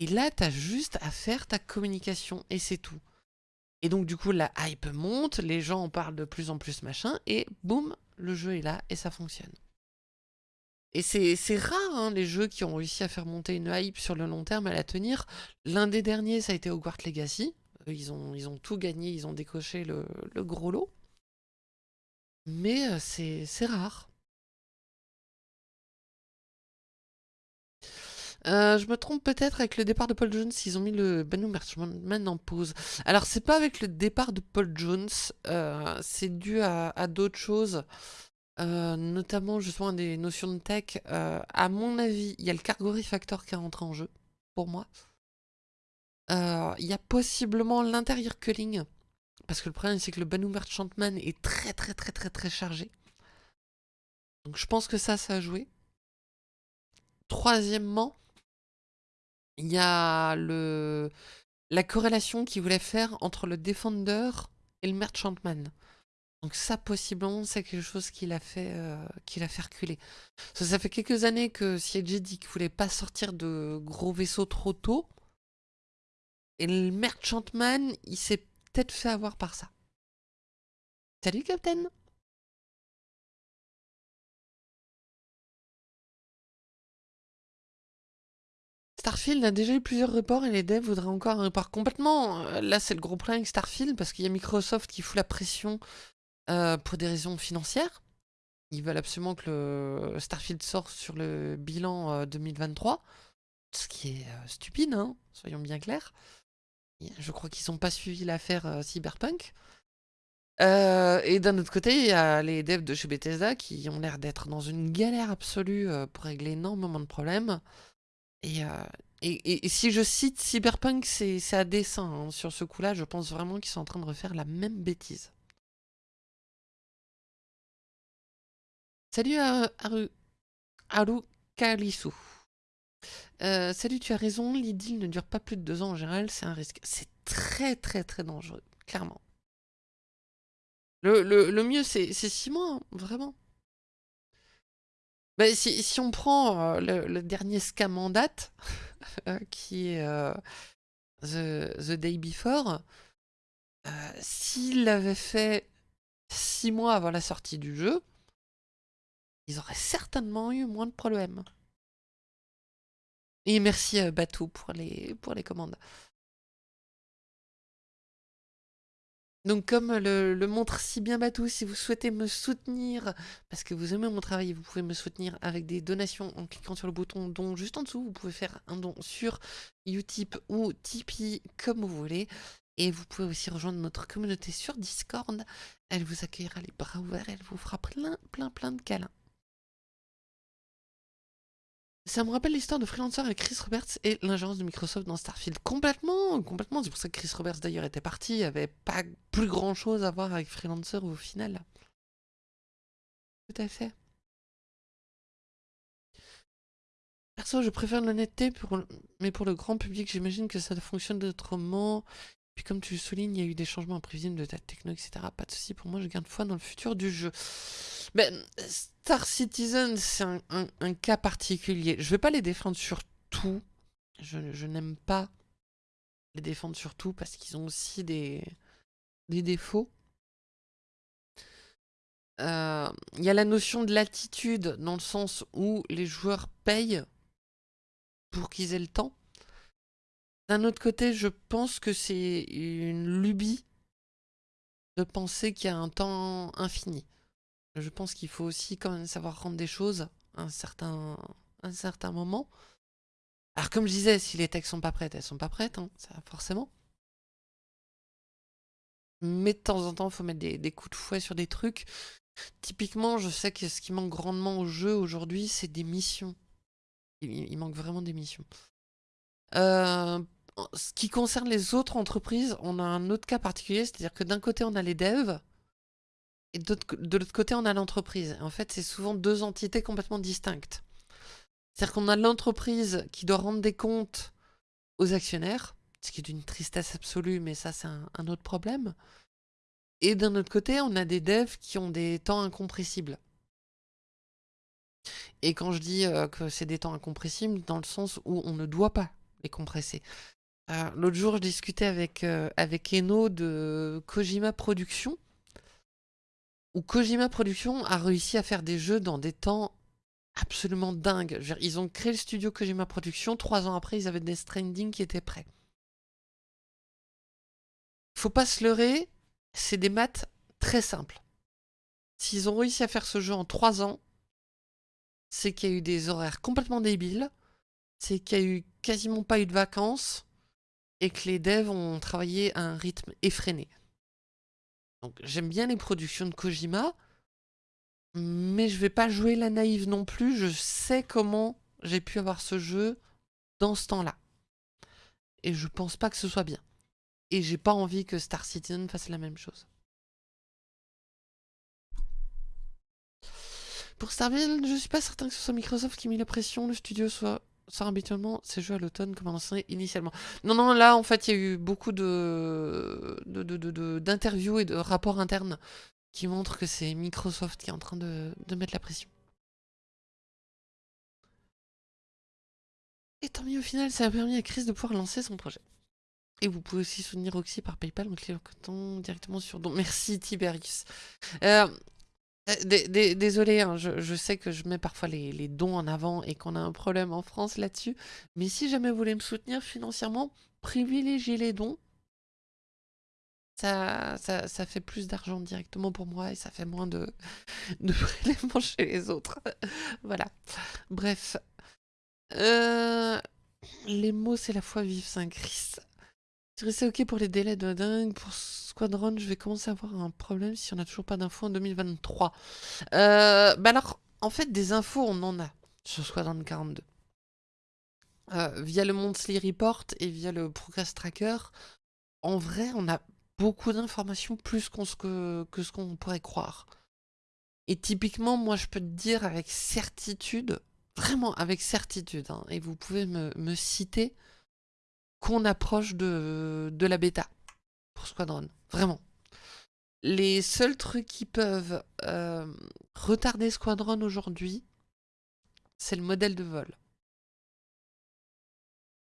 et là, tu as juste à faire ta communication, et c'est tout. Et donc du coup la hype monte, les gens en parlent de plus en plus machin, et boum, le jeu est là et ça fonctionne. Et c'est rare, hein, les jeux qui ont réussi à faire monter une hype sur le long terme, à la tenir. L'un des derniers, ça a été Hogwarts Legacy. Ils ont, ils ont tout gagné, ils ont décoché le, gros lot. Mais euh, c'est rare. Euh, je me trompe peut-être avec le départ de Paul Jones, ils ont mis le Banu Merchantman en pause. Alors c'est pas avec le départ de Paul Jones, euh, c'est dû à, d'autres choses, euh, notamment justement des notions de tech. à mon avis, il y a le Cargo Refactor qui est rentré en jeu, pour moi. Il y a possiblement l'intérieur culling, parce que le problème c'est que le Banu Merchantman est très très très très très chargé. Donc je pense que ça, ça a joué. Troisièmement, il y a le, la corrélation qu'il voulait faire entre le Defender et le Merchantman. Donc ça, possiblement, c'est quelque chose qu'il a fait euh, qu'il a fait reculer. Ça, fait quelques années que CIG dit qu'il voulait pas sortir de gros vaisseaux trop tôt. Et le Merchantman, il s'est peut-être fait avoir par ça. Salut, Captain Starfield a déjà eu plusieurs reports et les devs voudraient encore un report complètement. Euh, là, c'est le gros problème avec Starfield parce qu'il y a Microsoft qui fout la pression euh, pour des raisons financières. Ils veulent absolument que le Starfield sorte sur le bilan 2023. Euh, Ce qui est stupide, hein, soyons bien clairs. Je crois qu'ils n'ont pas suivi l'affaire Cyberpunk. et d'un autre côté, il y a les devs de chez Bethesda qui ont l'air d'être dans une galère absolue pour régler énormément de problèmes. Euh, et, si je cite Cyberpunk, c'est à dessein. Hein. Sur ce coup-là, je pense vraiment qu'ils sont en train de refaire la même bêtise. Salut Haru Kalisu. Euh, salut, tu as raison, l'idylle ne dure pas plus de deux ans en général, c'est un risque. C'est très très très dangereux, clairement. Le, le mieux, c'est six mois, hein, vraiment. Bah, si, on prend le, dernier scam en date, qui est the, Day Before, s'il l'avait fait six mois avant la sortie du jeu, ils auraient certainement eu moins de problèmes. Et merci Batou pour les, pour les commandes. Donc comme le, montre si bien Batou, si vous souhaitez me soutenir, parce que vous aimez mon travail, vous pouvez me soutenir avec des donations en cliquant sur le bouton don juste en dessous. Vous pouvez faire un don sur Utip ou Tipeee, comme vous voulez. Et vous pouvez aussi rejoindre notre communauté sur Discord. Elle vous accueillera les bras ouverts, elle vous fera plein, plein, plein de câlins. Ça me rappelle l'histoire de Freelancer avec Chris Roberts et l'ingérence de Microsoft dans Starfield. Complètement, complètement. C'est pour ça que Chris Roberts d'ailleurs était parti. Il avait pas plus grand chose à voir avec Freelancer au final. Tout à fait. Perso, je préfère l'honnêteté, mais pour le grand public, j'imagine que ça fonctionne autrement. Puis comme tu le soulignes, il y a eu des changements imprévisibles de ta techno, etc. Pas de soucis, pour moi, je garde foi dans le futur du jeu. Ben, Star Citizen, c'est un, cas particulier. Je vais pas les défendre sur tout. Je, n'aime pas les défendre sur tout parce qu'ils ont aussi des, défauts. Euh, il y a la notion de l'attitude dans le sens où les joueurs payent pour qu'ils aient le temps. D'un autre côté, je pense que c'est une lubie de penser qu'il y a un temps infini. Je pense qu'il faut aussi quand même savoir rendre des choses à un certain, moment. Alors comme je disais, si les textes sont pas prêtes, elles sont pas prêtes, hein, ça, forcément. Mais de temps en temps, il faut mettre des, coups de fouet sur des trucs. Typiquement, je sais que ce qui manque grandement au jeu aujourd'hui, c'est des missions. Il, manque vraiment des missions. Euh, ce qui concerne les autres entreprises, on a un autre cas particulier, c'est-à-dire que d'un côté on a les devs, et de l'autre côté on a l'entreprise. En fait, c'est souvent deux entités complètement distinctes. C'est-à-dire qu'on a l'entreprise qui doit rendre des comptes aux actionnaires, ce qui est d'une tristesse absolue, mais ça c'est un, autre problème. Et d'un autre côté, on a des devs qui ont des temps incompressibles. Et quand je dis euh, que c'est des temps incompressibles, dans le sens où on ne doit pas les compresser. L'autre jour, je discutais avec, euh, avec Eno de Kojima Productions, où Kojima Productions a réussi à faire des jeux dans des temps absolument dingue. Je veux dire, ils ont créé le studio Kojima Production, trois ans après, ils avaient des Stranding qui étaient prêts. Faut pas se leurrer, c'est des maths très simples. S'ils ont réussi à faire ce jeu en trois ans, c'est qu'il y a eu des horaires complètement débiles, c'est qu'il y a eu quasiment pas eu de vacances, et que les devs ont travaillé à un rythme effréné. Donc j'aime bien les productions de Kojima, mais je vais pas jouer la naïve non plus. Je sais comment j'ai pu avoir ce jeu dans ce temps-là. Et je pense pas que ce soit bien. Et j'ai pas envie que Star Citizen fasse la même chose. Pour Starfield, je suis pas certain que ce soit Microsoft qui met la pression, le studio soit sort habituellement ces jeux à l'automne comme annoncé initialement. Non, non, là, en fait, il y a eu beaucoup de d'interviews et de rapports internes qui montrent que c'est Microsoft qui est en train de, mettre la pression. Et tant mieux, au final, ça a permis à Chris de pouvoir lancer son projet. Et vous pouvez aussi soutenir Roxy par PayPal en cliquant directement sur don. Merci Tiberius. Euh, désolé, hein, je, sais que je mets parfois les, dons en avant et qu'on a un problème en France là-dessus. Mais si jamais vous voulez me soutenir financièrement, privilégiez les dons. Ça, ça, fait plus d'argent directement pour moi et ça fait moins de, de prélèvements chez les autres. voilà. Bref. Euh, les mots, c'est la foi vive Saint-Christ. C'est ok pour les délais de dingue. Pour Squadron, je vais commencer à avoir un problème si on n'a toujours pas d'infos en 2023. Euh, bah alors, en fait, des infos, on en a sur Squadron 42. Euh, via le Monthly Report et via le Progress Tracker, en vrai, on a beaucoup d'informations plus que, ce qu'on pourrait croire. Et typiquement, moi, je peux te dire avec certitude, vraiment avec certitude, hein, et vous pouvez me citer qu'on approche de, la bêta pour Squadron. Vraiment. Les seuls trucs qui peuvent euh, retarder Squadron aujourd'hui, c'est le modèle de vol.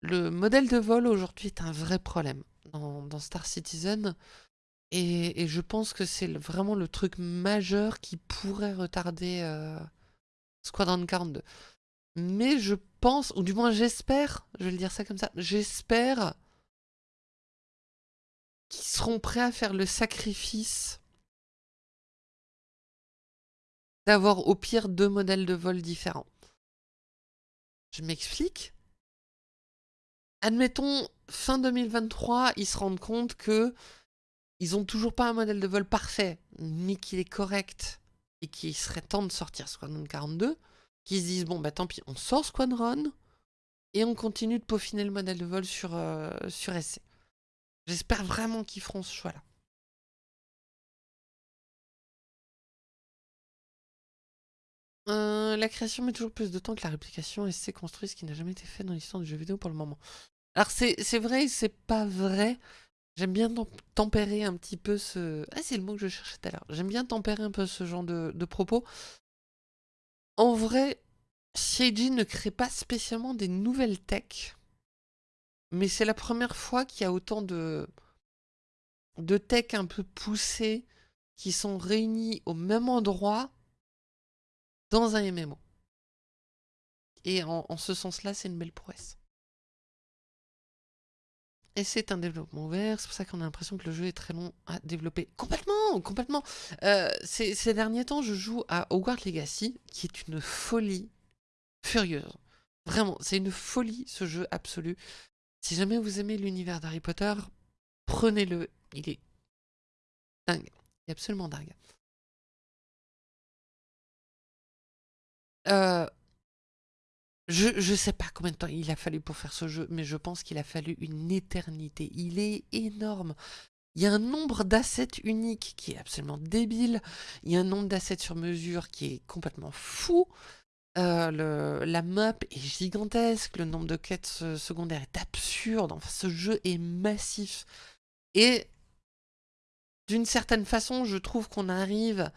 Le modèle de vol aujourd'hui est un vrai problème dans, Star Citizen. Et, je pense que c'est vraiment le truc majeur qui pourrait retarder euh, Squadron 42. Mais je pense, ou du moins j'espère, je vais le dire ça comme ça, j'espère qu'ils seront prêts à faire le sacrifice d'avoir au pire deux modèles de vol différents. Je m'explique. Admettons, fin 2023, ils se rendent compte que ils ont toujours pas un modèle de vol parfait, mais qu'il est correct et qu'il serait temps de sortir Squadron 42 qui se disent bon bah tant pis, on sort Squadron et on continue de peaufiner le modèle de vol sur, euh, sur SC. J'espère vraiment qu'ils feront ce choix-là. Euh, la création met toujours plus de temps que la réplication SC construit, ce qui n'a jamais été fait dans l'histoire du jeu vidéo pour le moment. Alors c'est vrai et c'est pas vrai. J'aime bien tempérer un petit peu ce... Ah c'est le mot que je cherchais tout à l'heure. J'aime bien tempérer un peu ce genre de propos. En vrai, Seiji ne crée pas spécialement des nouvelles techs, mais c'est la première fois qu'il y a autant de, techs un peu poussés qui sont réunis au même endroit dans un MMO. Et en ce sens-là, c'est une belle prouesse. Et c'est un développement ouvert, c'est pour ça qu'on a l'impression que le jeu est très long à développer. Complètement, complètement. Euh, ces, derniers temps, je joue à Hogwarts Legacy, qui est une folie furieuse. Vraiment, c'est une folie ce jeu absolu. Si jamais vous aimez l'univers d'Harry Potter, prenez-le. Il est dingue. Il est absolument dingue. Euh, je ne sais pas combien de temps il a fallu pour faire ce jeu, mais je pense qu'il a fallu une éternité. Il est énorme. Il y a un nombre d'assets uniques qui est absolument débile. Il y a un nombre d'assets sur mesure qui est complètement fou. Euh, la map est gigantesque. Le nombre de quêtes secondaires est absurde. Enfin, ce jeu est massif. Et d'une certaine façon, je trouve qu'on arrive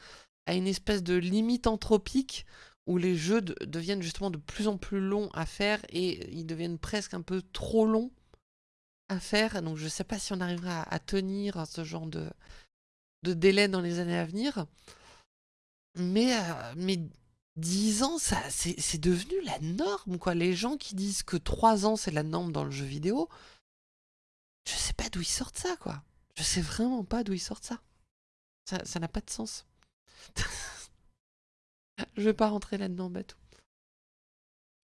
à une espèce de limite anthropique où les jeux deviennent justement de plus en plus longs à faire et ils deviennent presque un peu trop longs à faire. Donc je ne sais pas si on arrivera à, tenir ce genre de, délai dans les années à venir. Mais, euh, mais 10 ans, ça, c'est devenu la norme, quoi. Les gens qui disent que 3 ans, c'est la norme dans le jeu vidéo, je sais pas d'où ils sortent ça, quoi. Je sais vraiment pas d'où ils sortent ça. Ça n'a pas de sens. je vais pas rentrer là-dedans, bateau.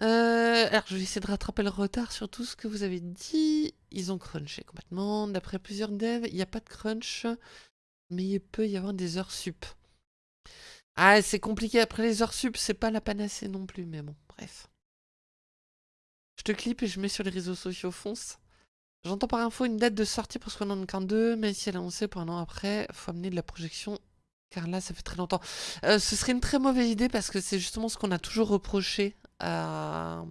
Euh, alors, je vais essayer de rattraper le retard sur tout ce que vous avez dit. Ils ont crunché complètement. D'après plusieurs devs, il n'y a pas de crunch, mais il peut y avoir des heures sup. Ah, c'est compliqué. Après les heures sup, c'est pas la panacée non plus, mais bon, bref. Je te clip et je mets sur les réseaux sociaux, fonce. J'entends par info une date de sortie pour Squadron 2, mais si elle est annoncée pour un an après, faut amener de la projection, car là, ça fait très longtemps. Euh, ce serait une très mauvaise idée, parce que c'est justement ce qu'on a toujours reproché à,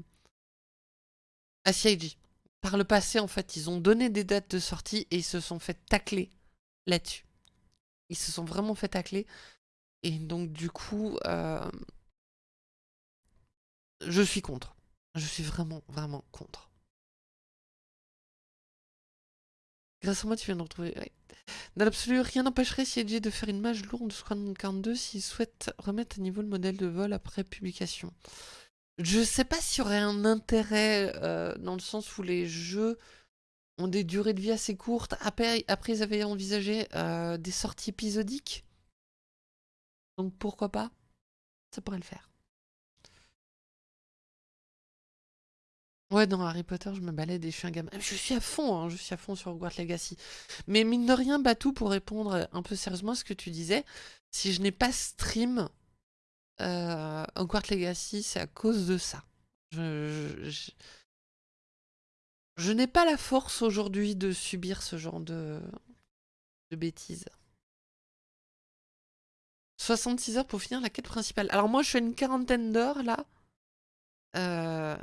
à CIG. Par le passé, en fait, ils ont donné des dates de sortie et ils se sont fait tacler là-dessus. Ils se sont vraiment fait tacler. Et donc, du coup, euh, je suis contre. Je suis vraiment, vraiment contre. Grâce à moi, tu viens de retrouver... Dans l'absolu, rien n'empêcherait CIG de faire une mage lourde de Squadron 42 s'ils souhaitent remettre à niveau le modèle de vol après publication. Je sais pas s'il y aurait un intérêt euh, dans le sens où les jeux ont des durées de vie assez courtes. Après, après ils avaient envisagé euh, des sorties épisodiques. Donc pourquoi pas Ça pourrait le faire. Ouais, dans Harry Potter, je me balade et je suis un gamin. Je suis à fond, hein, je suis à fond sur Hogwarts Legacy. Mais mine de rien, Batou, pour répondre un peu sérieusement à ce que tu disais, si je n'ai pas stream euh, Hogwarts Legacy, c'est à cause de ça. Je, n'ai pas la force aujourd'hui de subir ce genre de, de bêtises. 66 heures pour finir la quête principale. Alors moi, je fais une quarantaine d'heures, là. Euh,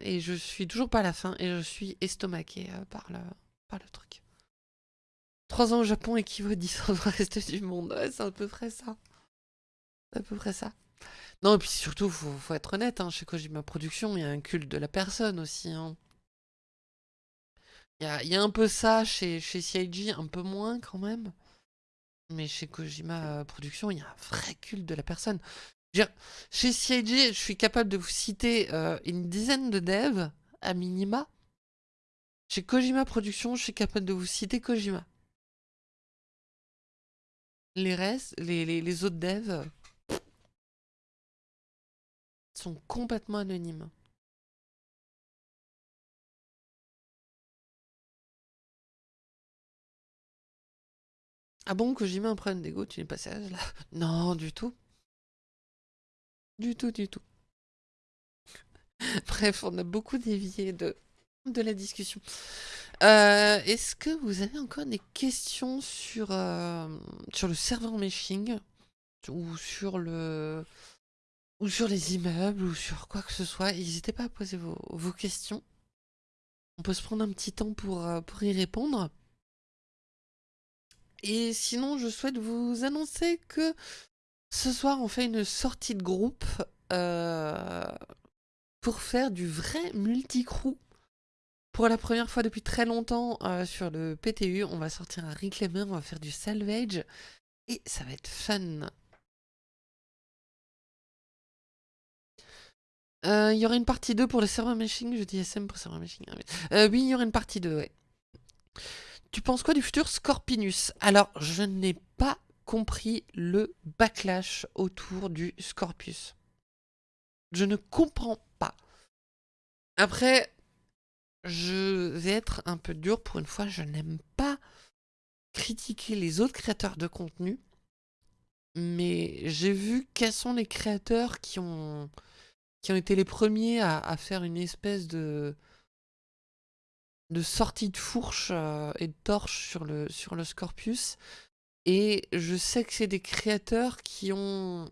et je suis toujours pas à la fin, et je suis estomaqué euh, par, le, par le truc. 3 ans au Japon équivaut 10 ans le reste du monde. c'est à peu près ça. C'est à peu près ça. Non, et puis surtout, faut, faut être honnête, hein, chez Kojima Production, il y a un culte de la personne aussi. Hein. Il, y a, y a, un peu ça chez, chez CIG, un peu moins quand même. Mais chez Kojima Production, il y a un vrai culte de la personne. Chez CIG, je suis capable de vous citer euh, une dizaine de devs, à minima. Chez Kojima Production, je suis capable de vous citer Kojima. Les restes, les, autres devs sont complètement anonymes. Ah bon, mets un problème d'ego, tu n'es pas sérieuse là? Non, du tout. Du tout, du tout. Bref, on a beaucoup dévié de, la discussion. Euh, est-ce que vous avez encore des questions sur, euh, sur le serveur meshing ou sur le ou sur les immeubles ou sur quoi que ce soit? N'hésitez pas à poser vos, vos, questions. On peut se prendre un petit temps pour, euh, pour y répondre. Et sinon, je souhaite vous annoncer que ce soir, on fait une sortie de groupe euh, pour faire du vrai multi-crew. Pour la première fois depuis très longtemps euh, sur le PTU, on va sortir un Reclaimer, on va faire du salvage et ça va être fun. Euh, il y aura une partie 2 pour le serveur meshing, je dis SM pour serveur meshing. Hein, oui, il y aura une partie 2, ouais. Tu penses quoi du futur Scorpinus? Alors, je n'ai pas compris le backlash autour du Scorpius. Je ne comprends pas. Après, je vais être un peu dur pour une fois, je n'aime pas critiquer les autres créateurs de contenu, mais j'ai vu quels sont les créateurs qui ont, qui ont été les premiers à faire une espèce de, de sortie de fourche euh, et de torche sur le, sur le Scorpius. Et je sais que c'est des créateurs qui ont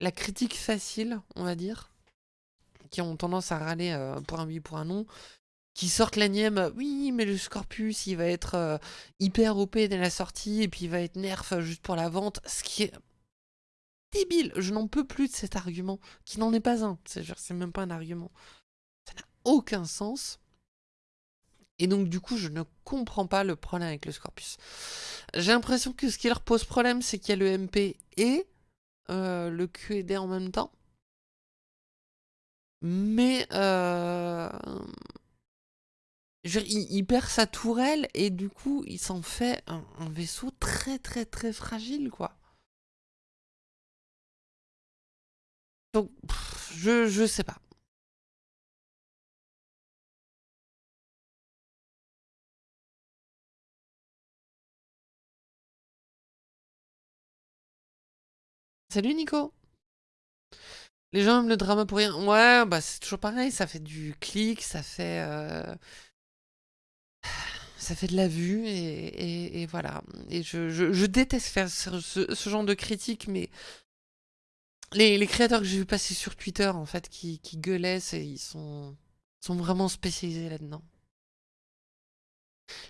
la critique facile, on va dire, qui ont tendance à râler euh, pour un oui, pour un non, qui sortent l'énième « oui, mais le Scorpius, il va être euh, hyper OP dès la sortie, et puis il va être nerf juste pour la vente », ce qui est débile. Je n'en peux plus de cet argument, qui n'en est pas un. C'est même pas un argument. Ça n'a aucun sens. Et donc du coup, je ne comprends pas le problème avec le Scorpius. J'ai l'impression que ce qui leur pose problème, c'est qu'il y a le MP et euh, le QED en même temps. Mais euh, il, perd sa tourelle et du coup, il s'en fait un, vaisseau très très très fragile, quoi. Donc, je, je sais pas. Salut Nico! Les gens aiment le drama pour rien. Ouais, bah c'est toujours pareil, ça fait du clic, ça fait... euh, ça fait de la vue et, voilà. Et je, déteste faire ce, genre de critique, mais les, créateurs que j'ai vu passer sur Twitter, en fait, qui, gueulaient, ils sont vraiment spécialisés là-dedans.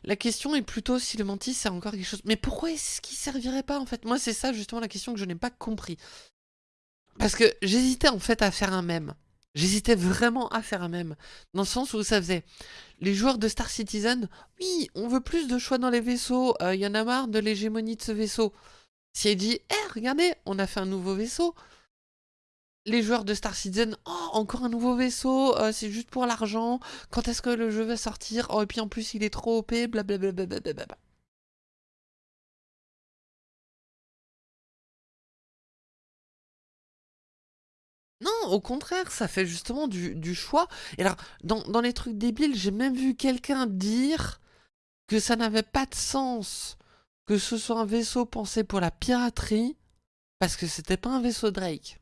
La question est plutôt si le mantis c'est encore quelque chose. Mais pourquoi est-ce qu'il servirait pas en fait? Moi, c'est ça justement la question que je n'ai pas compris. Parce que j'hésitais en fait à faire un mème. J'hésitais vraiment à faire un mème. Dans le sens où ça faisait. Les joueurs de Star Citizen, oui, on veut plus de choix dans les vaisseaux. Il y en a marre de l'hégémonie de ce vaisseau. Si elle dit, eh, regardez, on a fait un nouveau vaisseau. Les joueurs de Star Citizen, oh, encore un nouveau vaisseau, euh, c'est juste pour l'argent. Quand est-ce que le jeu va sortir Oh, et puis en plus, il est trop OP, blablabla. Non, au contraire, ça fait justement du, du choix. Et alors, dans, dans les trucs débiles, j'ai même vu quelqu'un dire que ça n'avait pas de sens que ce soit un vaisseau pensé pour la piraterie, parce que c'était pas un vaisseau Drake.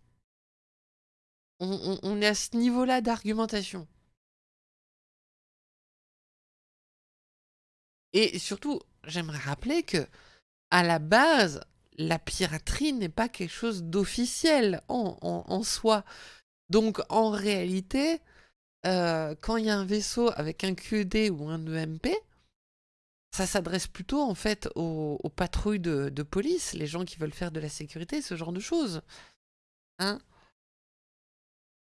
On, est à ce niveau-là d'argumentation. Et surtout, j'aimerais rappeler que, à la base, la piraterie n'est pas quelque chose d'officiel en, soi. Donc, en réalité, euh, quand il y a un vaisseau avec un QED ou un EMP, ça s'adresse plutôt en fait aux, aux patrouilles de, de police, les gens qui veulent faire de la sécurité, ce genre de choses. Hein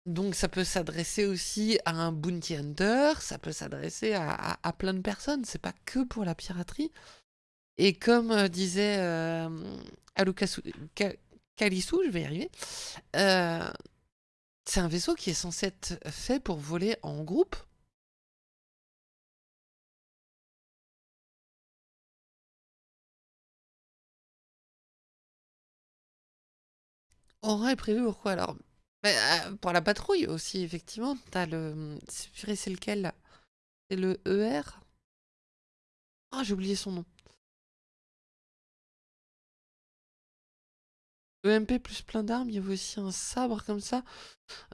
Donc ça peut s'adresser aussi à un bounty hunter, ça peut s'adresser à, à- plein de personnes, c'est pas que pour la piraterie. Et comme euh, disait euh, Alukasu- je vais y arriver, euh, c'est un vaisseau qui est censé être fait pour voler en groupe. Aura est prévu pourquoi alors? Euh, pour la patrouille aussi, effectivement, t'as le... c'est purée, c'est lequel là? C'est le ER? Ah, j'ai oublié son nom. EMP plus plein d'armes, il y avait aussi un sabre comme ça.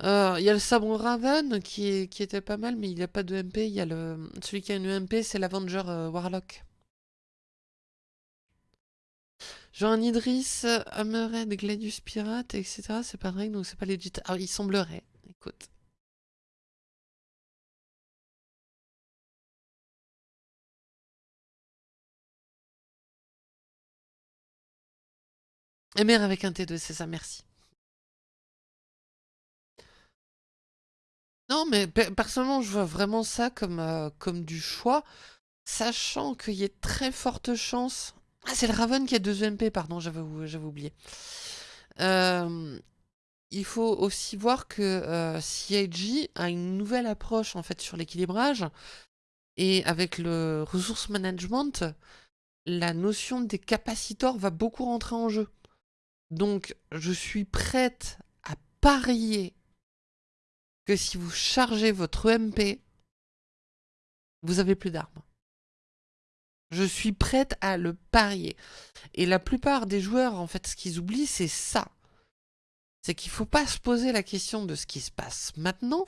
Euh, Il y a le sabre Raven qui, était pas mal, mais il n'y a pas de MP. Il y a le, celui qui a une EMP, c'est l'Avenger euh, Warlock. Genre un Idris, euh, Hammerhead, Gladius Pirate, etc. C'est pas vrai, donc c'est pas legit. Ah, il semblerait. Écoute. MR avec un T2, c'est ça, merci. Non, mais pe- personnellement, je vois vraiment ça comme, euh, comme du choix, sachant qu'il y a très forte chance. Ah, c'est le Raven qui a deux EMP, pardon, j'avais ou- j'avais oublié. Euh, il faut aussi voir que euh, CIG a une nouvelle approche en fait sur l'équilibrage et avec le resource management, la notion des capacitors va beaucoup rentrer en jeu. Donc, je suis prête à parier que si vous chargez votre EMP, vous avez plus d'armes. Je suis prête à le parier. Et la plupart des joueurs, en fait, ce qu'ils oublient, c'est ça. C'est qu'il faut pas se poser la question de ce qui se passe maintenant.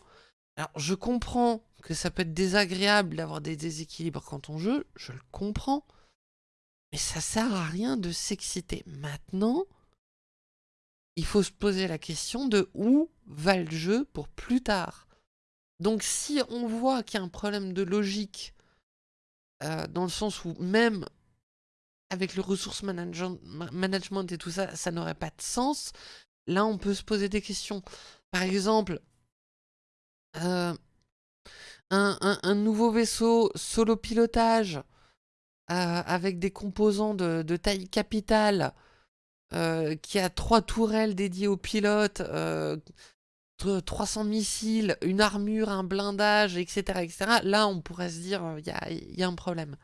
Alors, je comprends que ça peut être désagréable d'avoir des déséquilibres quand on joue, je le comprends. Mais ça sert à rien de s'exciter. Maintenant, il faut se poser la question de où va le jeu pour plus tard. Donc si on voit qu'il y a un problème de logique, euh, dans le sens où même avec le resource management, ma- management et tout ça, ça n'aurait pas de sens, là on peut se poser des questions. Par exemple, euh, un, un- nouveau vaisseau solo pilotage euh, avec des composants de, de taille capitale qui a trois tourelles dédiées aux pilotes, 300 missiles, une armure, un blindage, etc. etc. là, on pourrait se dire, il y a, un problème.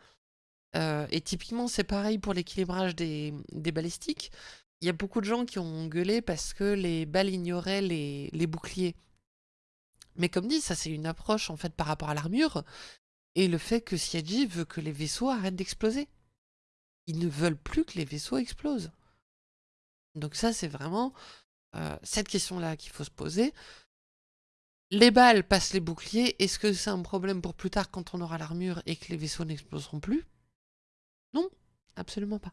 et typiquement, c'est pareil pour l'équilibrage des, balistiques. Il y a beaucoup de gens qui ont gueulé parce que les balles ignoraient les, boucliers. Mais comme dit, ça c'est une approche en fait par rapport à l'armure, et le fait que Siaji veut que les vaisseaux arrêtent d'exploser. Ils ne veulent plus que les vaisseaux explosent. Donc ça c'est vraiment euh, cette question-là qu'il faut se poser. Les balles passent les boucliers, est-ce que c'est un problème pour plus tard quand on aura l'armure et que les vaisseaux n'exploseront plus? Non, absolument pas.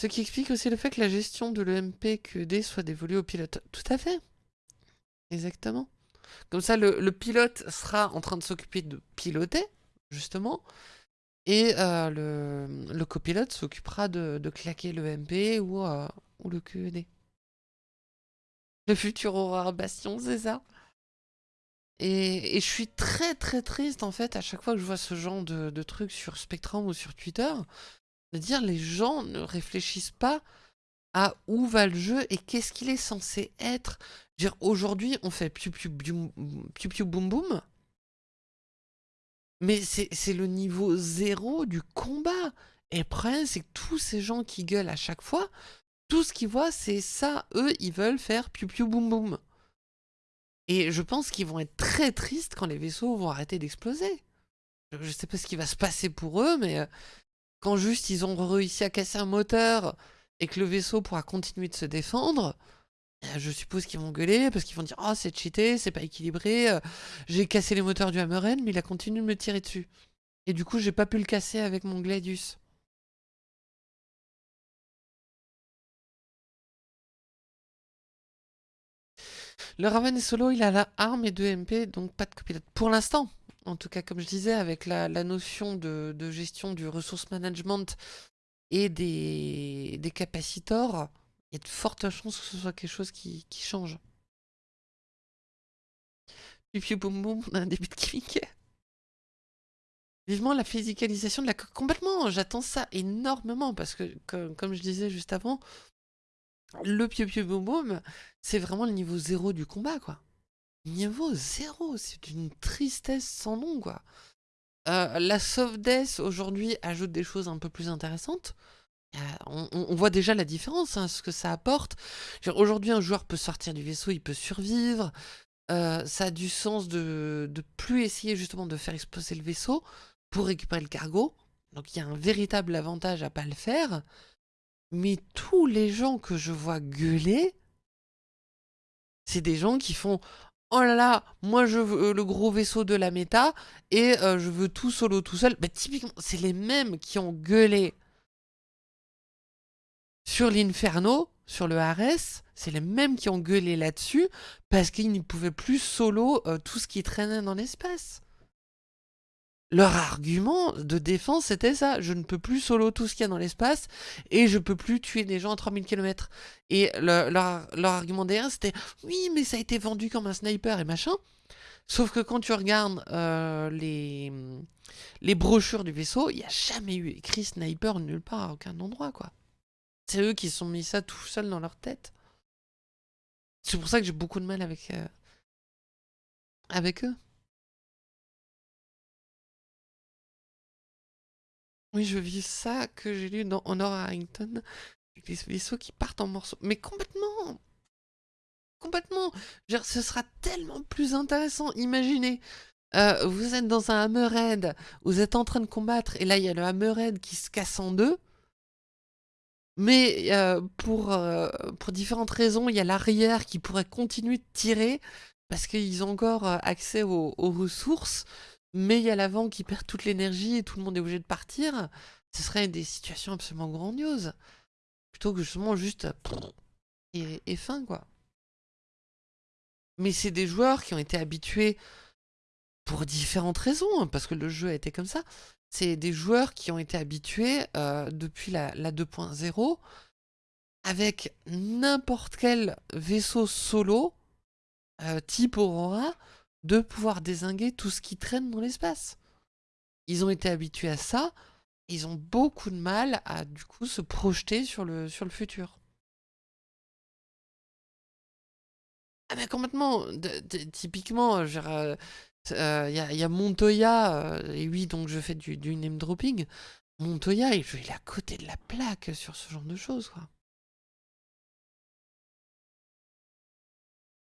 Ce qui explique aussi le fait que la gestion de l'EMP QED soit dévolue au pilote. Tout à fait. Exactement. Comme ça, le, pilote sera en train de s'occuper de piloter, justement, et euh, le, copilote s'occupera de, claquer l'EMP ou, euh, ou le QED. Le futur Aurore Bastion, c'est ça et, je suis très très triste en fait à chaque fois que je vois ce genre de, de trucs sur Spectrum ou sur Twitter, dire les gens ne réfléchissent pas à où va le jeu et qu'est-ce qu'il est censé être. Dire aujourd'hui on fait piu, piu piu boum boum, mais c'est le niveau zéro du combat. Et le problème c'est que tous ces gens qui gueulent à chaque fois, tout ce qu'ils voient c'est ça, eux ils veulent faire piu piu boum boum. Et je pense qu'ils vont être très tristes quand les vaisseaux vont arrêter d'exploser. Je sais pas ce qui va se passer pour eux, mais euh, quand juste ils ont réussi à casser un moteur et que le vaisseau pourra continuer de se défendre, je suppose qu'ils vont gueuler parce qu'ils vont dire « Oh, c'est cheaté, c'est pas équilibré, euh, j'ai cassé les moteurs du Hammerhead, mais il a continué de me tirer dessus. Et du coup, j'ai pas pu le casser avec mon Gladius. » Le Raven est solo, il a la arme et deux MP, donc pas de copilote. Pour l'instant, en tout cas, comme je disais, avec la, notion de, gestion du resource management et des capacitors, il y a de fortes chances que ce soit quelque chose qui, change. Piu boum boum, on a un début de gimmick. Vivement la physicalisation de la coque. Complètement, j'attends ça énormément parce que, comme, je disais juste avant, le piu piu boum boum, c'est vraiment le niveau zéro du combat, quoi. Niveau zéro, c'est une tristesse sans nom, quoi. Euh, la soft aujourd'hui, ajoute des choses un peu plus intéressantes. Euh, on, voit déjà la différence, hein, ce que ça apporte. Aujourd'hui, un joueur peut sortir du vaisseau, il peut survivre. Euh, ça a du sens de, de plus essayer justement de faire exploser le vaisseau pour récupérer le cargo. Donc il y a un véritable avantage à pas le faire. Mais tous les gens que je vois gueuler, c'est des gens qui font oh là là, moi je veux euh, le gros vaisseau de la méta et je veux tout solo tout seul. Bah, typiquement, c'est les mêmes qui ont gueulé sur l'Inferno, sur le Ares, c'est les mêmes qui ont gueulé là-dessus parce qu'ils ne pouvaient plus solo euh, tout ce qui traînait dans l'espace. Leur argument de défense, c'était ça. Je ne peux plus solo tout ce qu'il y a dans l'espace et je peux plus tuer des gens à 3000 km. Et leur, argument derrière, c'était oui, mais ça a été vendu comme un sniper et machin. Sauf que quand tu regardes euh, les, les brochures du vaisseau, il n'y a jamais eu écrit sniper nulle part, à aucun endroit, quoi. C'est eux qui se sont mis ça tout seuls dans leur tête. C'est pour ça que j'ai beaucoup de mal avec, euh, avec eux. Oui, je vis ça que j'ai lu dans Honor Harrington, avec les vaisseaux qui partent en morceaux. Mais complètement Complètement Ce sera tellement plus intéressant. Imaginez, euh, vous êtes dans un Hammerhead, vous êtes en train de combattre, et là, il y a le Hammerhead qui se casse en deux. Mais euh, pour, euh, pour différentes raisons, il y a l'arrière qui pourrait continuer de tirer, parce qu'ils ont encore accès aux ressources mais il y a l'avant qui perd toute l'énergie et tout le monde est obligé de partir, ce serait des situations absolument grandioses. Plutôt que justement juste... Et, fin, quoi. Mais c'est des joueurs qui ont été habitués pour différentes raisons, hein, parce que le jeu a été comme ça. C'est des joueurs qui ont été habitués euh, depuis la, la 2.0 avec n'importe quel vaisseau solo, euh, type Aurora, de pouvoir désinguer tout ce qui traîne dans l'espace. Ils ont été habitués à ça, ils ont beaucoup de mal à du coup se projeter sur le, sur le futur. Ah mais complètement, typiquement, il euh, euh, y, a, Montoya, euh, et oui donc je fais du, name dropping, Montoya il, est à côté de la plaque sur ce genre de choses quoi.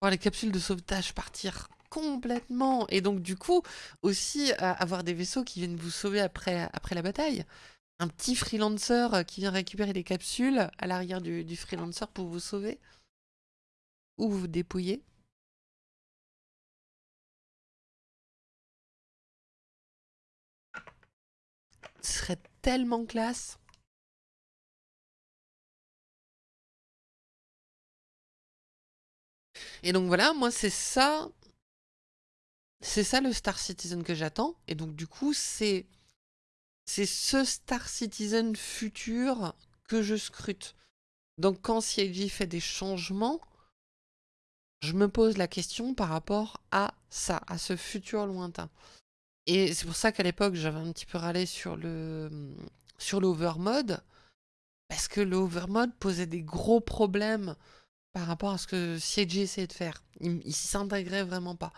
Voir les capsules de sauvetage partir complètement. Et donc du coup, aussi avoir des vaisseaux qui viennent vous sauver après, la bataille. Un petit freelancer euh, qui vient récupérer les capsules à l'arrière du freelancer pour vous sauver. Ou vous dépouiller. Serait tellement classe. Et donc voilà, moi c'est ça c'est ça le Star Citizen que j'attends. Et donc du coup, c'est c'est ce Star Citizen futur que je scrute. Donc quand CIG fait des changements, je me pose la question par rapport à ça, à ce futur lointain. Et c'est pour ça qu'à l'époque, j'avais un petit peu râlé sur le sur l'overmode, parce que l'overmode posait des gros problèmes par rapport à ce que CIG essayait de faire. Il, il s'intégrait vraiment pas.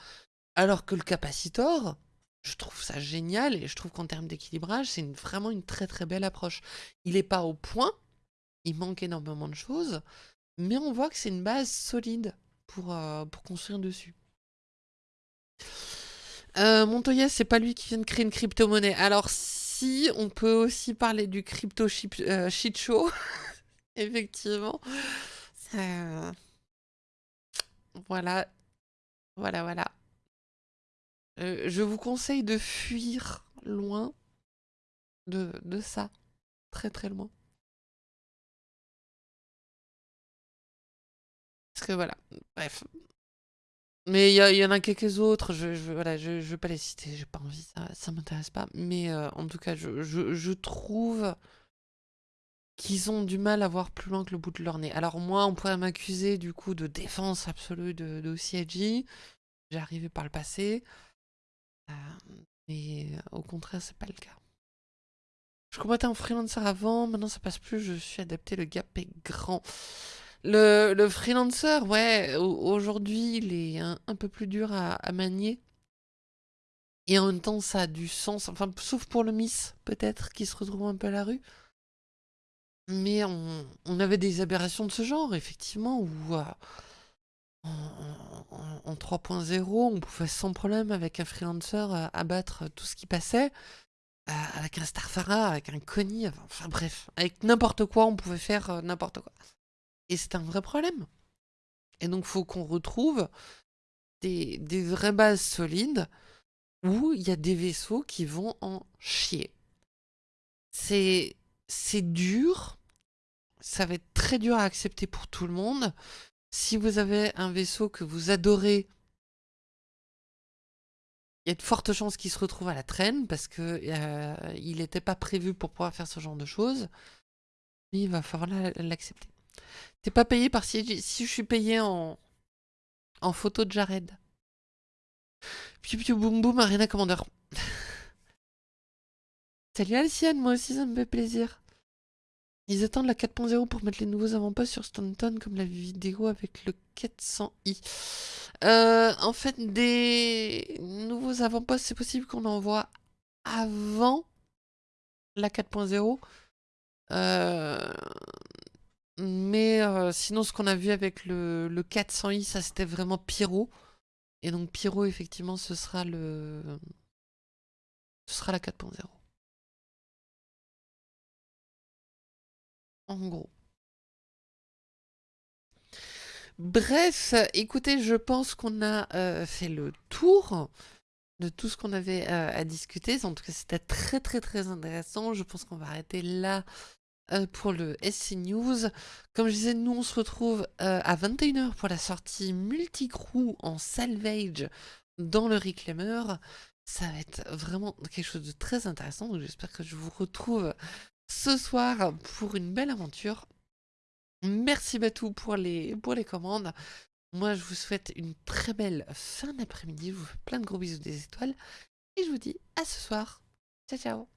Alors que le capacitor, je trouve ça génial et je trouve qu'en termes d'équilibrage, c'est vraiment une très très belle approche. Il n'est pas au point, il manque énormément de choses, mais on voit que c'est une base solide pour, euh, pour construire dessus. Euh, Montoya, c'est pas lui qui vient de créer une crypto-monnaie. Alors si, on peut aussi parler du crypto shit, euh, show, effectivement. Voilà, voilà, voilà. Euh, je vous conseille de fuir loin de, de ça. Très très loin. Parce que voilà, bref. Mais il y, en a quelques autres, je, je, voilà, je, vais pas les citer, j'ai pas envie, ça, ça m'intéresse pas. Mais euh, en tout cas, je, je trouve qu'ils ont du mal à voir plus loin que le bout de leur nez. Alors moi, on pourrait m'accuser du coup de défense absolue de, de CIG. J'ai arrivé par le passé. Euh, mais euh, au contraire, c'est pas le cas. Je combattais en freelancer avant, maintenant ça passe plus, je suis adapté, le gap est grand. Le, le freelancer, ouais, aujourd'hui il est un, peu plus dur à, manier. Et en même temps ça a du sens, enfin sauf pour le Miss peut-être, qui se retrouve un peu à la rue. Mais on, on avait des aberrations de ce genre, effectivement, où... Euh, en, 3.0, on pouvait sans problème avec un freelancer euh, abattre tout ce qui passait, euh, avec un Starfara, avec un Connie, enfin bref, avec n'importe quoi, on pouvait faire n'importe quoi. Et c'est un vrai problème. Et donc, il faut qu'on retrouve des, des vraies bases solides où il y a des vaisseaux qui vont en chier. C'est dur, ça va être très dur à accepter pour tout le monde, si vous avez un vaisseau que vous adorez, il y a de fortes chances qu'il se retrouve à la traîne parce que euh, il n'était pas prévu pour pouvoir faire ce genre de choses. Il va falloir l'accepter. T'es pas payé par si, je suis payé en, en photo de Jared. Piu piu boum boum Arena Commander. Salut Alciane, moi aussi ça me fait plaisir. Ils attendent la 4.0 pour mettre les nouveaux avant-postes sur Stanton comme la vidéo avec le 400i. Euh, en fait, des nouveaux avant-postes, c'est possible qu'on envoie avant la 4.0. Euh, mais euh, sinon, ce qu'on a vu avec le, le 400i, ça c'était vraiment Pyro. Et donc Pyro, effectivement, ce sera le... Ce sera la 4.0. en gros. Bref, écoutez, je pense qu'on a euh, fait le tour de tout ce qu'on avait euh, à discuter. En tout cas, c'était très très très intéressant. Je pense qu'on va arrêter là euh, pour le SC News. Comme je disais, nous on se retrouve à 21h pour la sortie multi-crew en salvage dans le Reclaimer. Ça va être vraiment quelque chose de très intéressant. Donc j'espère que je vous retrouve ce soir pour une belle aventure. Merci Batou pour les, pour les commandes. Moi, je vous souhaite une très belle fin d'après-midi. Je vous fais plein de gros bisous des étoiles. Et je vous dis à ce soir. Ciao, ciao